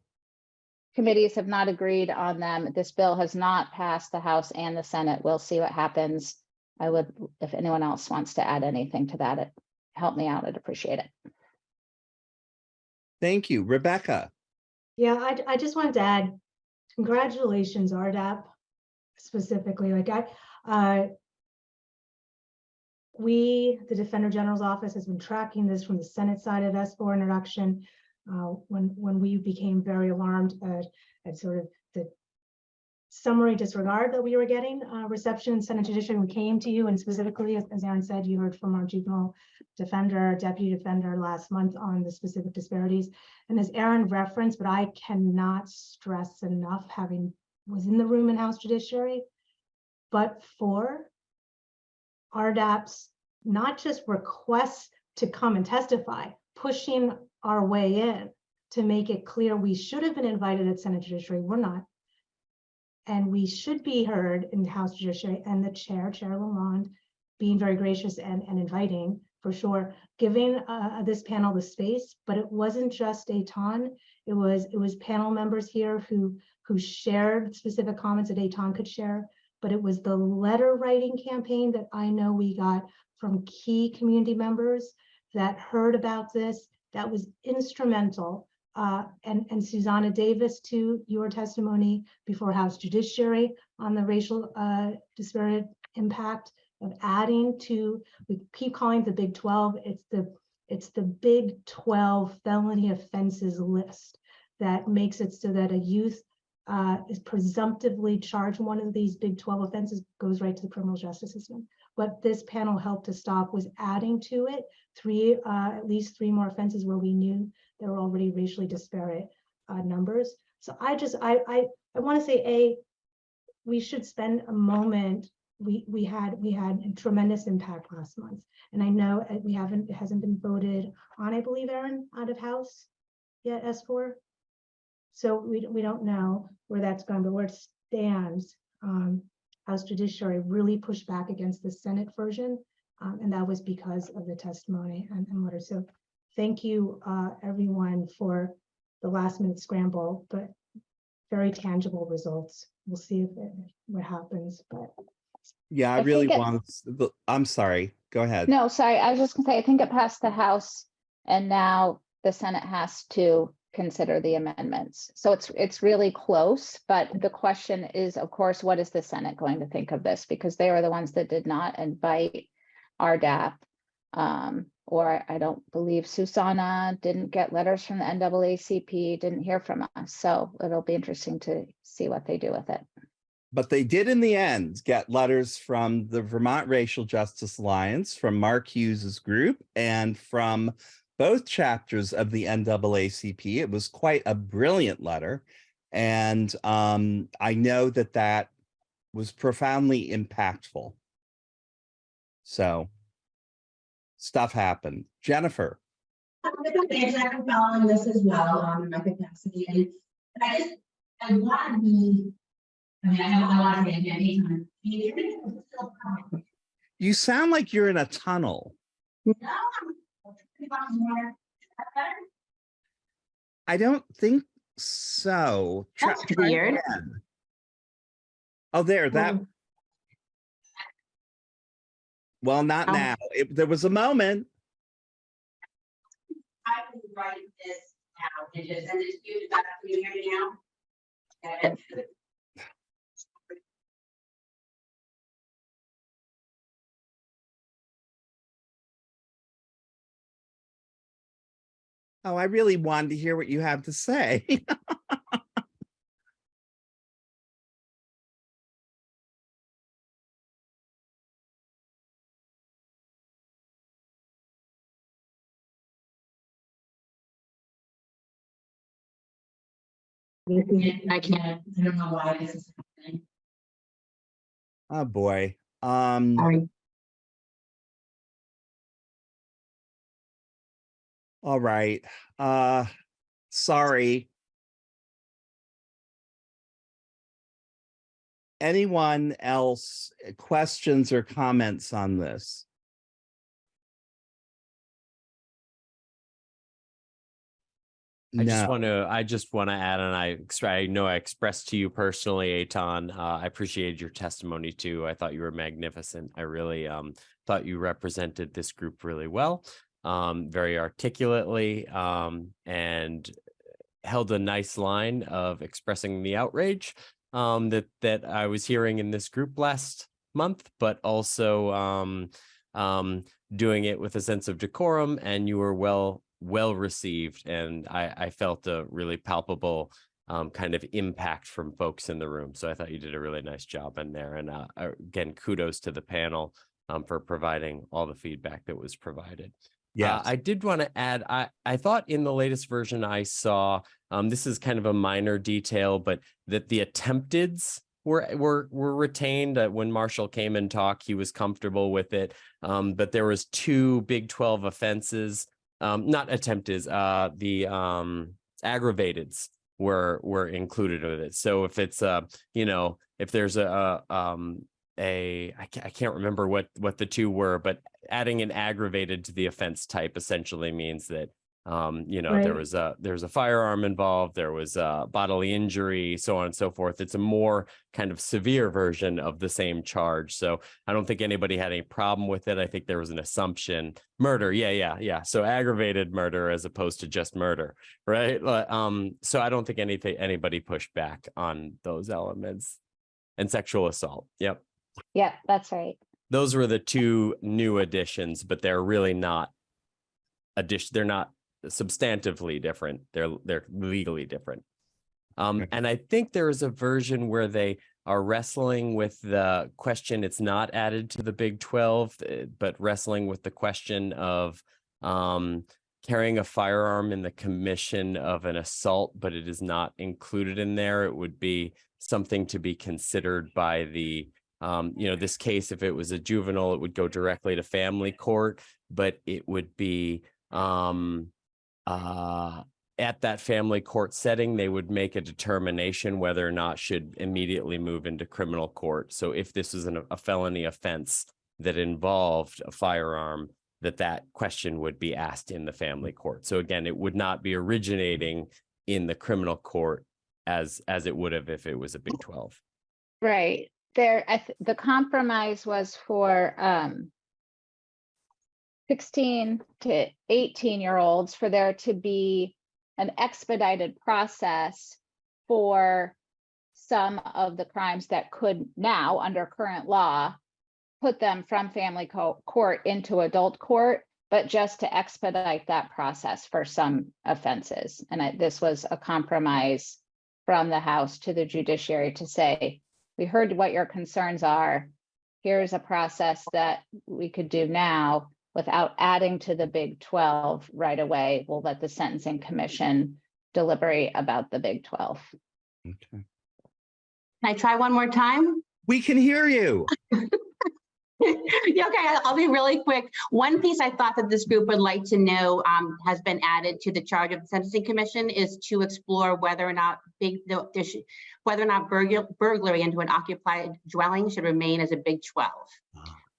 committees have not agreed on them. This bill has not passed the House and the Senate. We'll see what happens. I would, if anyone else wants to add anything to that, it help me out. I'd appreciate it. Thank you. Rebecca? Yeah, I, I just wanted to add, congratulations, RDAP specifically, like I, uh, we, the Defender General's Office has been tracking this from the Senate side of S4 introduction. Uh, when, when we became very alarmed at, at sort of the summary disregard that we were getting, uh, reception Senate Judiciary, we came to you and specifically, as as Erin said, you heard from our juvenile defender, deputy defender last month on the specific disparities. And as Erin referenced, but I cannot stress enough, having was in the room in House Judiciary, but for RDAP's not just requests to come and testify, pushing our way in to make it clear we should have been invited at Senate Judiciary, we're not. And we should be heard in House Judiciary and the chair, Chair Lalonde, being very gracious and, and inviting for sure, giving uh, this panel the space, but it wasn't just Etan. It was it was panel members here who who shared specific comments that Etan could share, but it was the letter writing campaign that I know we got from key community members that heard about this, that was instrumental. Uh, and, and Xusana Davis, to your testimony before House Judiciary on the racial uh, disparate impact of adding to, we keep calling it the Big 12, it's the, it's the Big 12 felony offenses list that makes it so that a youth uh, is presumptively charged one of these Big 12 offenses goes right to the criminal justice system. What this panel helped to stop was adding to it three, uh, at least three more offenses where we knew there were already racially disparate uh, numbers. So I just, I, I, I want to say, A, we should spend a moment. We we had we had a tremendous impact last month, and I know uh, we haven't it hasn't been voted on. I believe Aaron out of House yet S4. So we we don't know where that's going, but where it stands, um, House Judiciary really pushed back against the Senate version, um, and that was because of the testimony and, and letter. So thank you, uh, everyone, for the last minute scramble, but very tangible results. We'll see if it, what happens, but Yeah, I I really think it- want, I'm sorry, go ahead. No, sorry, I was just gonna say, I think it passed the House and now the Senate has to consider the amendments. So it's, it's really close, but the question is, of course, what is the Senate going to think of this? Because they are the ones that did not invite RDAP. Um, or I don't believe Xusana didn't get letters from the NAACP, didn't hear from us. So it'll be interesting to see what they do with it. But they did in the end get letters from the Vermont Racial Justice Alliance, from Mark Hughes's group, and from both chapters of the NAACP. It was quite a brilliant letter. And um, I know that that was profoundly impactful. So stuff happened. Jennifer, I'm following this as well um, in my capacity. And I just, I want to be, I mean, I have a lot of it anytime. Can you hear me? Is it still coming? you sound like you're in a tunnel. No, I don't think so. That's try weird. again. Oh, there, that. Um, Well, not um, now. It, there was a moment. I can write this out and just send it you. That, can you hear me now? Oh, I really wanted to hear what you have to say. I can't, I don't know why this is happening. Oh, boy. Um, Sorry. All right. Uh, sorry. Anyone else, uh, questions or comments on this? I just want to, I just want to add, and I, I know I expressed to you personally, Etan, uh, I appreciated your testimony too. I thought you were magnificent. I really, um, thought you represented this group really well. Um, very articulately um, and held a nice line of expressing the outrage um, that that I was hearing in this group last month, but also um, um, doing it with a sense of decorum. And you were well well received, and I, I felt a really palpable um, kind of impact from folks in the room. So I thought you did a really nice job in there. And uh, again, kudos to the panel um, for providing all the feedback that was provided. Yeah, Uh, I did want to add, I, I thought in the latest version I saw, um, this is kind of a minor detail, but that the attempteds were, were, were retained. Uh, when Marshall came and talked, he was comfortable with it. Um, but there was two Big 12 offenses, um, not attempteds, uh, the, um, aggravateds were, were included with it. So if it's, uh, you know, if there's a, a, um, a I can't, I can't remember what what the two were, but adding an aggravated to the offense type essentially means that um, you know there was a there's a firearm involved, there was a bodily injury, so on and so forth. It's a more kind of severe version of the same charge. So I don't think anybody had any problem with it. I think there was an assumption murder. Yeah, yeah, yeah. So aggravated murder as opposed to just murder, right? Um, so I don't think anything anybody pushed back on those elements and sexual assault. Yep Yeah, that's right. those were the two new additions, but they're really not addition, they're not substantively different. They're they're legally different. Um, and I think there is a version where they are wrestling with the question, it's not added to the Big 12, uh, but wrestling with the question of um, carrying a firearm in the commission of an assault, but it is not included in there. It would be something to be considered by the um, you know, this case, if it was a juvenile, it would go directly to family court, but it would be um, uh, at that family court setting, they would make a determination whether or not should immediately move into criminal court. So if this was an, a felony offense that involved a firearm, that that question would be asked in the family court. So again, it would not be originating in the criminal court as as it would have if it was a Big 12. Right. There, th- the compromise was for um 16 to 18 year olds for there to be an expedited process for some of the crimes that could now, under current law, put them from family co- court into adult court, but just to expedite that process for some offenses. And I, this was a compromise from the House to the judiciary to say, we heard what your concerns are. Here's a process that we could do now without adding to the Big 12 right away. We'll let the Sentencing Commission deliberate about the Big 12. Okay. Can I try one more time? We can hear you. Yeah, okay, I'll- I'll be really quick. One piece I thought that this group would like to know um, has been added to the charge of the Sentencing Commission is to explore whether or not big, the- there should- whether or not burgl- burglary into an occupied dwelling should remain as a Big 12.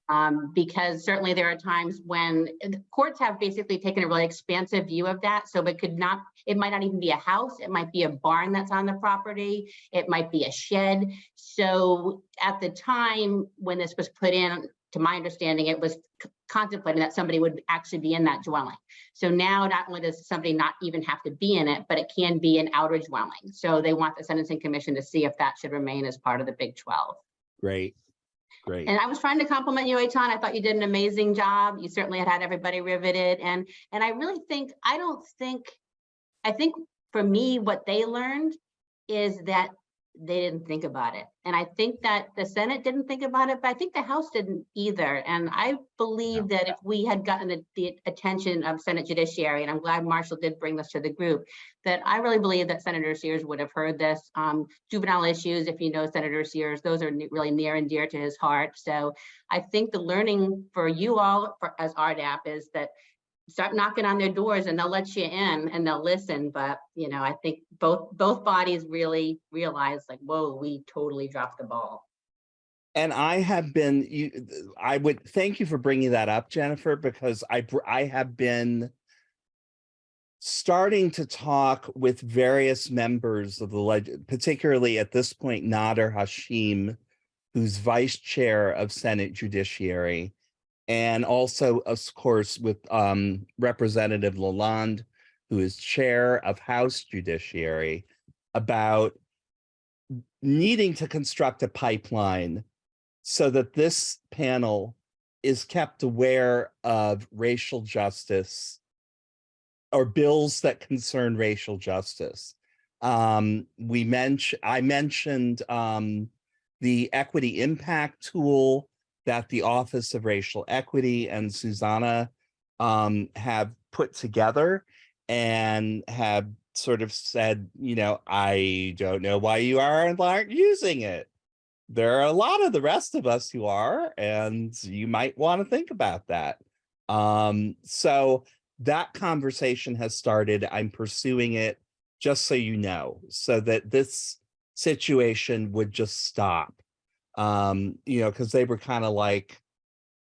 Um, because certainly there are times when courts have basically taken a really expansive view of that. So it could not, it might not even be a house, it might be a barn that's on the property, it might be a shed. So at the time when this was put in, to my understanding, it was contemplating that somebody would actually be in that dwelling. So now not only does somebody not even have to be in it, but it can be an outer dwelling. So they want the Sentencing Commission to see if that should remain as part of the Big 12. Great, great. And I was trying to compliment you, Etan. I thought you did an amazing job. You certainly had had everybody riveted. And, and I really think, I don't think, I think for me, what they learned is that they didn't think about it. And I think that the Senate didn't think about it, but I think the House didn't either. And I believe that if we had gotten the, the attention of Senate Judiciary, and I'm glad Marshall did bring this to the group, that I really believe that Senator Sears would have heard this. Um, juvenile issues, if you know Senator Sears, those are really near and dear to his heart. So I think the learning for you all for, as RDAP is that start knocking on their doors and they'll let you in and they'll listen. But, you know, I think both, both bodies really realize like, whoa, we totally dropped the ball. And I have been, you, I would thank you for bringing that up, Jennifer, because I, I have been starting to talk with various members of the leg, particularly at this point, Nader Hashim, who's vice chair of Senate Judiciary. And also, of course, with um, Representative Lalonde, who is Chair of House Judiciary, about needing to construct a pipeline so that this panel is kept aware of racial justice or bills that concern racial justice. Um, we mentioned, I mentioned um, the equity impact tool that the Office of Racial Equity and Xusana um, have put together and have sort of said, you know, I don't know why you aren't, aren't using it. There are a lot of the rest of us who are, and you might want to think about that. Um, so that conversation has started. I'm pursuing it just so you know, so that this situation would just stop. Um, you know, because they were kind of like,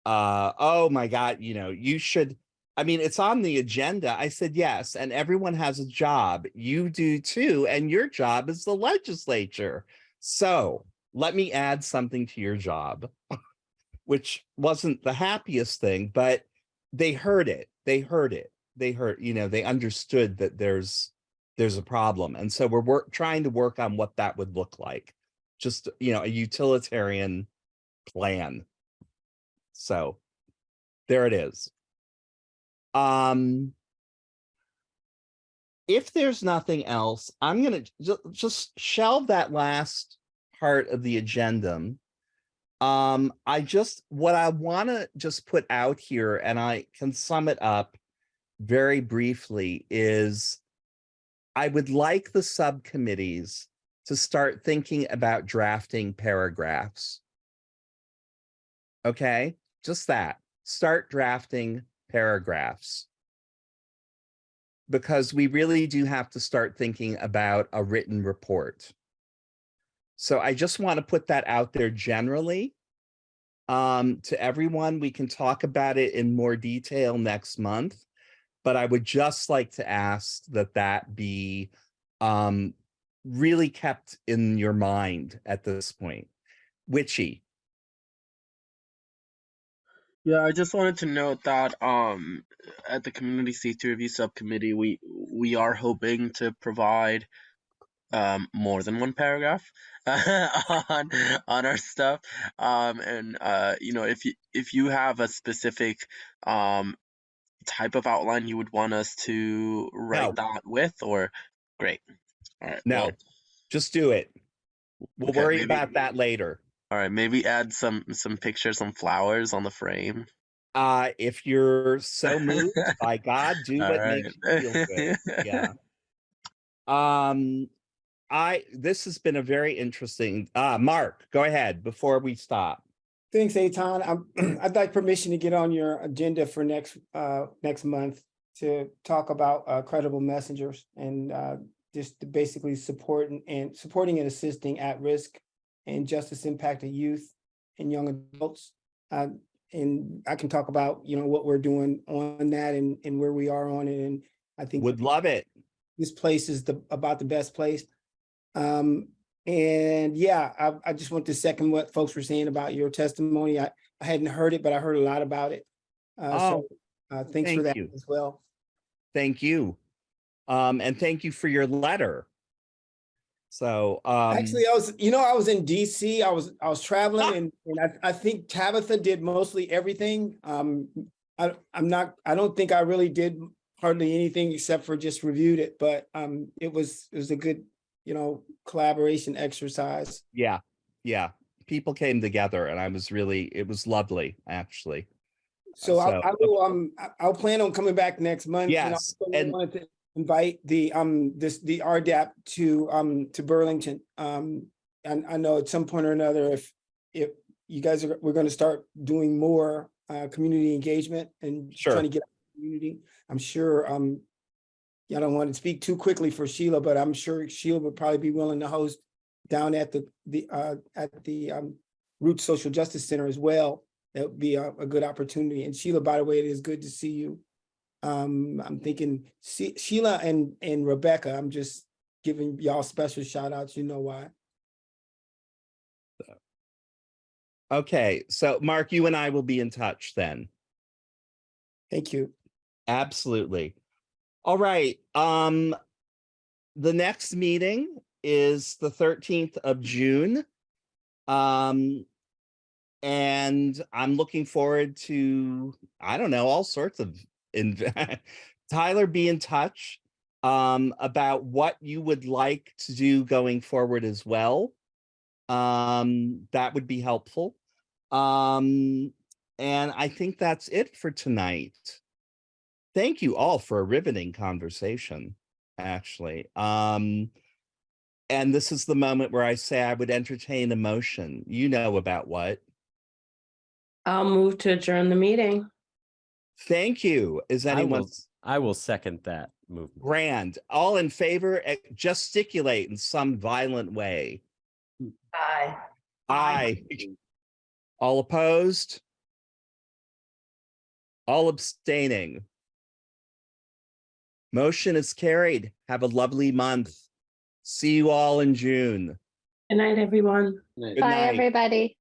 uh, oh my God, you know, you should, I mean, it's on the agenda. I said, yes, and everyone has a job. You do too, and your job is the legislature. So let me add something to your job, which wasn't the happiest thing, but they heard it. They heard it. They heard, you know, they understood that there's there's a problem. And so we're work, trying to work on what that would look like. Just, you know, a utilitarian plan. So there it is. Um, if there's nothing else, I'm going to just shelve that last part of the agenda. Um, I just, what I want to just put out here, and I can sum it up very briefly, is I would like the subcommittees to start thinking about drafting paragraphs. Okay, just that. Start drafting paragraphs. Because we really do have to start thinking about a written report. So I just want to put that out there generally um, to everyone. We can talk about it in more detail next month but I would just like to ask that that be um, really kept in your mind at this point. Witchy. Yeah, I just wanted to note that um, at the Community Safety Review Subcommittee, we we are hoping to provide um, more than one paragraph on on our stuff. Um, and uh, you know, if you if you have a specific um, type of outline you would want us to write No. that with or great all right No, well, just do it. We'll Okay, worry maybe- about that later. all right maybe add some some pictures some flowers on the frame Uh, if you're so moved by God, do All what right. makes you feel good. Yeah. Um, I, this has been a very interesting, uh, Mark, go ahead before we stop. Thanks, Etan. I'm, I'd like permission to get on your agenda for next, uh, next month to talk about, uh, credible messengers and, uh, just basically supporting and- supporting and assisting at-risk and justice impacted youth and young adults. Uh, and I can talk about, you know, what we're doing on that and, and where we are on it. And I think Would love it. this place is the, about the best place. Um, and yeah, I, I just want to second what folks were saying about your testimony. I, I hadn't heard it, but I heard a lot about it. Uh, so, uh, thanks for that you. as well. Thank you. Um, and thank you for your letter. So, um, Actually, I was, you know, I was in DC. I was, I was traveling and, and I, I think Tabitha did mostly everything. Um, I, I'm not, I don't think I really did hardly anything except for just reviewed it, but, um, it was, it was a good, you know, collaboration exercise. yeah, yeah, people came together and I was really, it was lovely, actually. So I, So- I will, um, I- I'll plan on coming back next month. and Yes, and- to invite the, um, this, the RDAP to, um, to Burlington. Um, and I know at some point or another, if, if you guys are, we're gonna start doing more, uh, community engagement and Sure. trying to get out in the community. I'm sure, um, I don't want to speak too quickly for Sheila, but I'm sure Sheila would probably be willing to host down at the, the, uh, at the, um, Root Social Justice Center as well. That would be a, a good opportunity. And Sheila, by the way, it is good to see you. Um, I'm thinking she- Sheila and, and Rebecca, I'm just giving y'all special shout outs. You know why. Okay, so Mark, you and I will be in touch then. Thank you. Absolutely. All right, um, the next meeting is the thirteenth of June. Um, and I'm looking forward to, I don't know, all sorts of, in Tyler, be in touch um, about what you would like to do going forward as well. Um, that would be helpful. Um, and I think that's it for tonight. Thank you all for a riveting conversation, actually. Um, and this is the moment where I say I would entertain a motion. You know about what. I'll move to adjourn the meeting. Thank you. Is I anyone will, I will second that movement. grand? All in favor, eh, gesticulate in some violent way. Aye. Aye. All opposed? All abstaining? Motion is carried. Have a lovely month. See you all in June. Good night, everyone. Good Bye, night. everybody.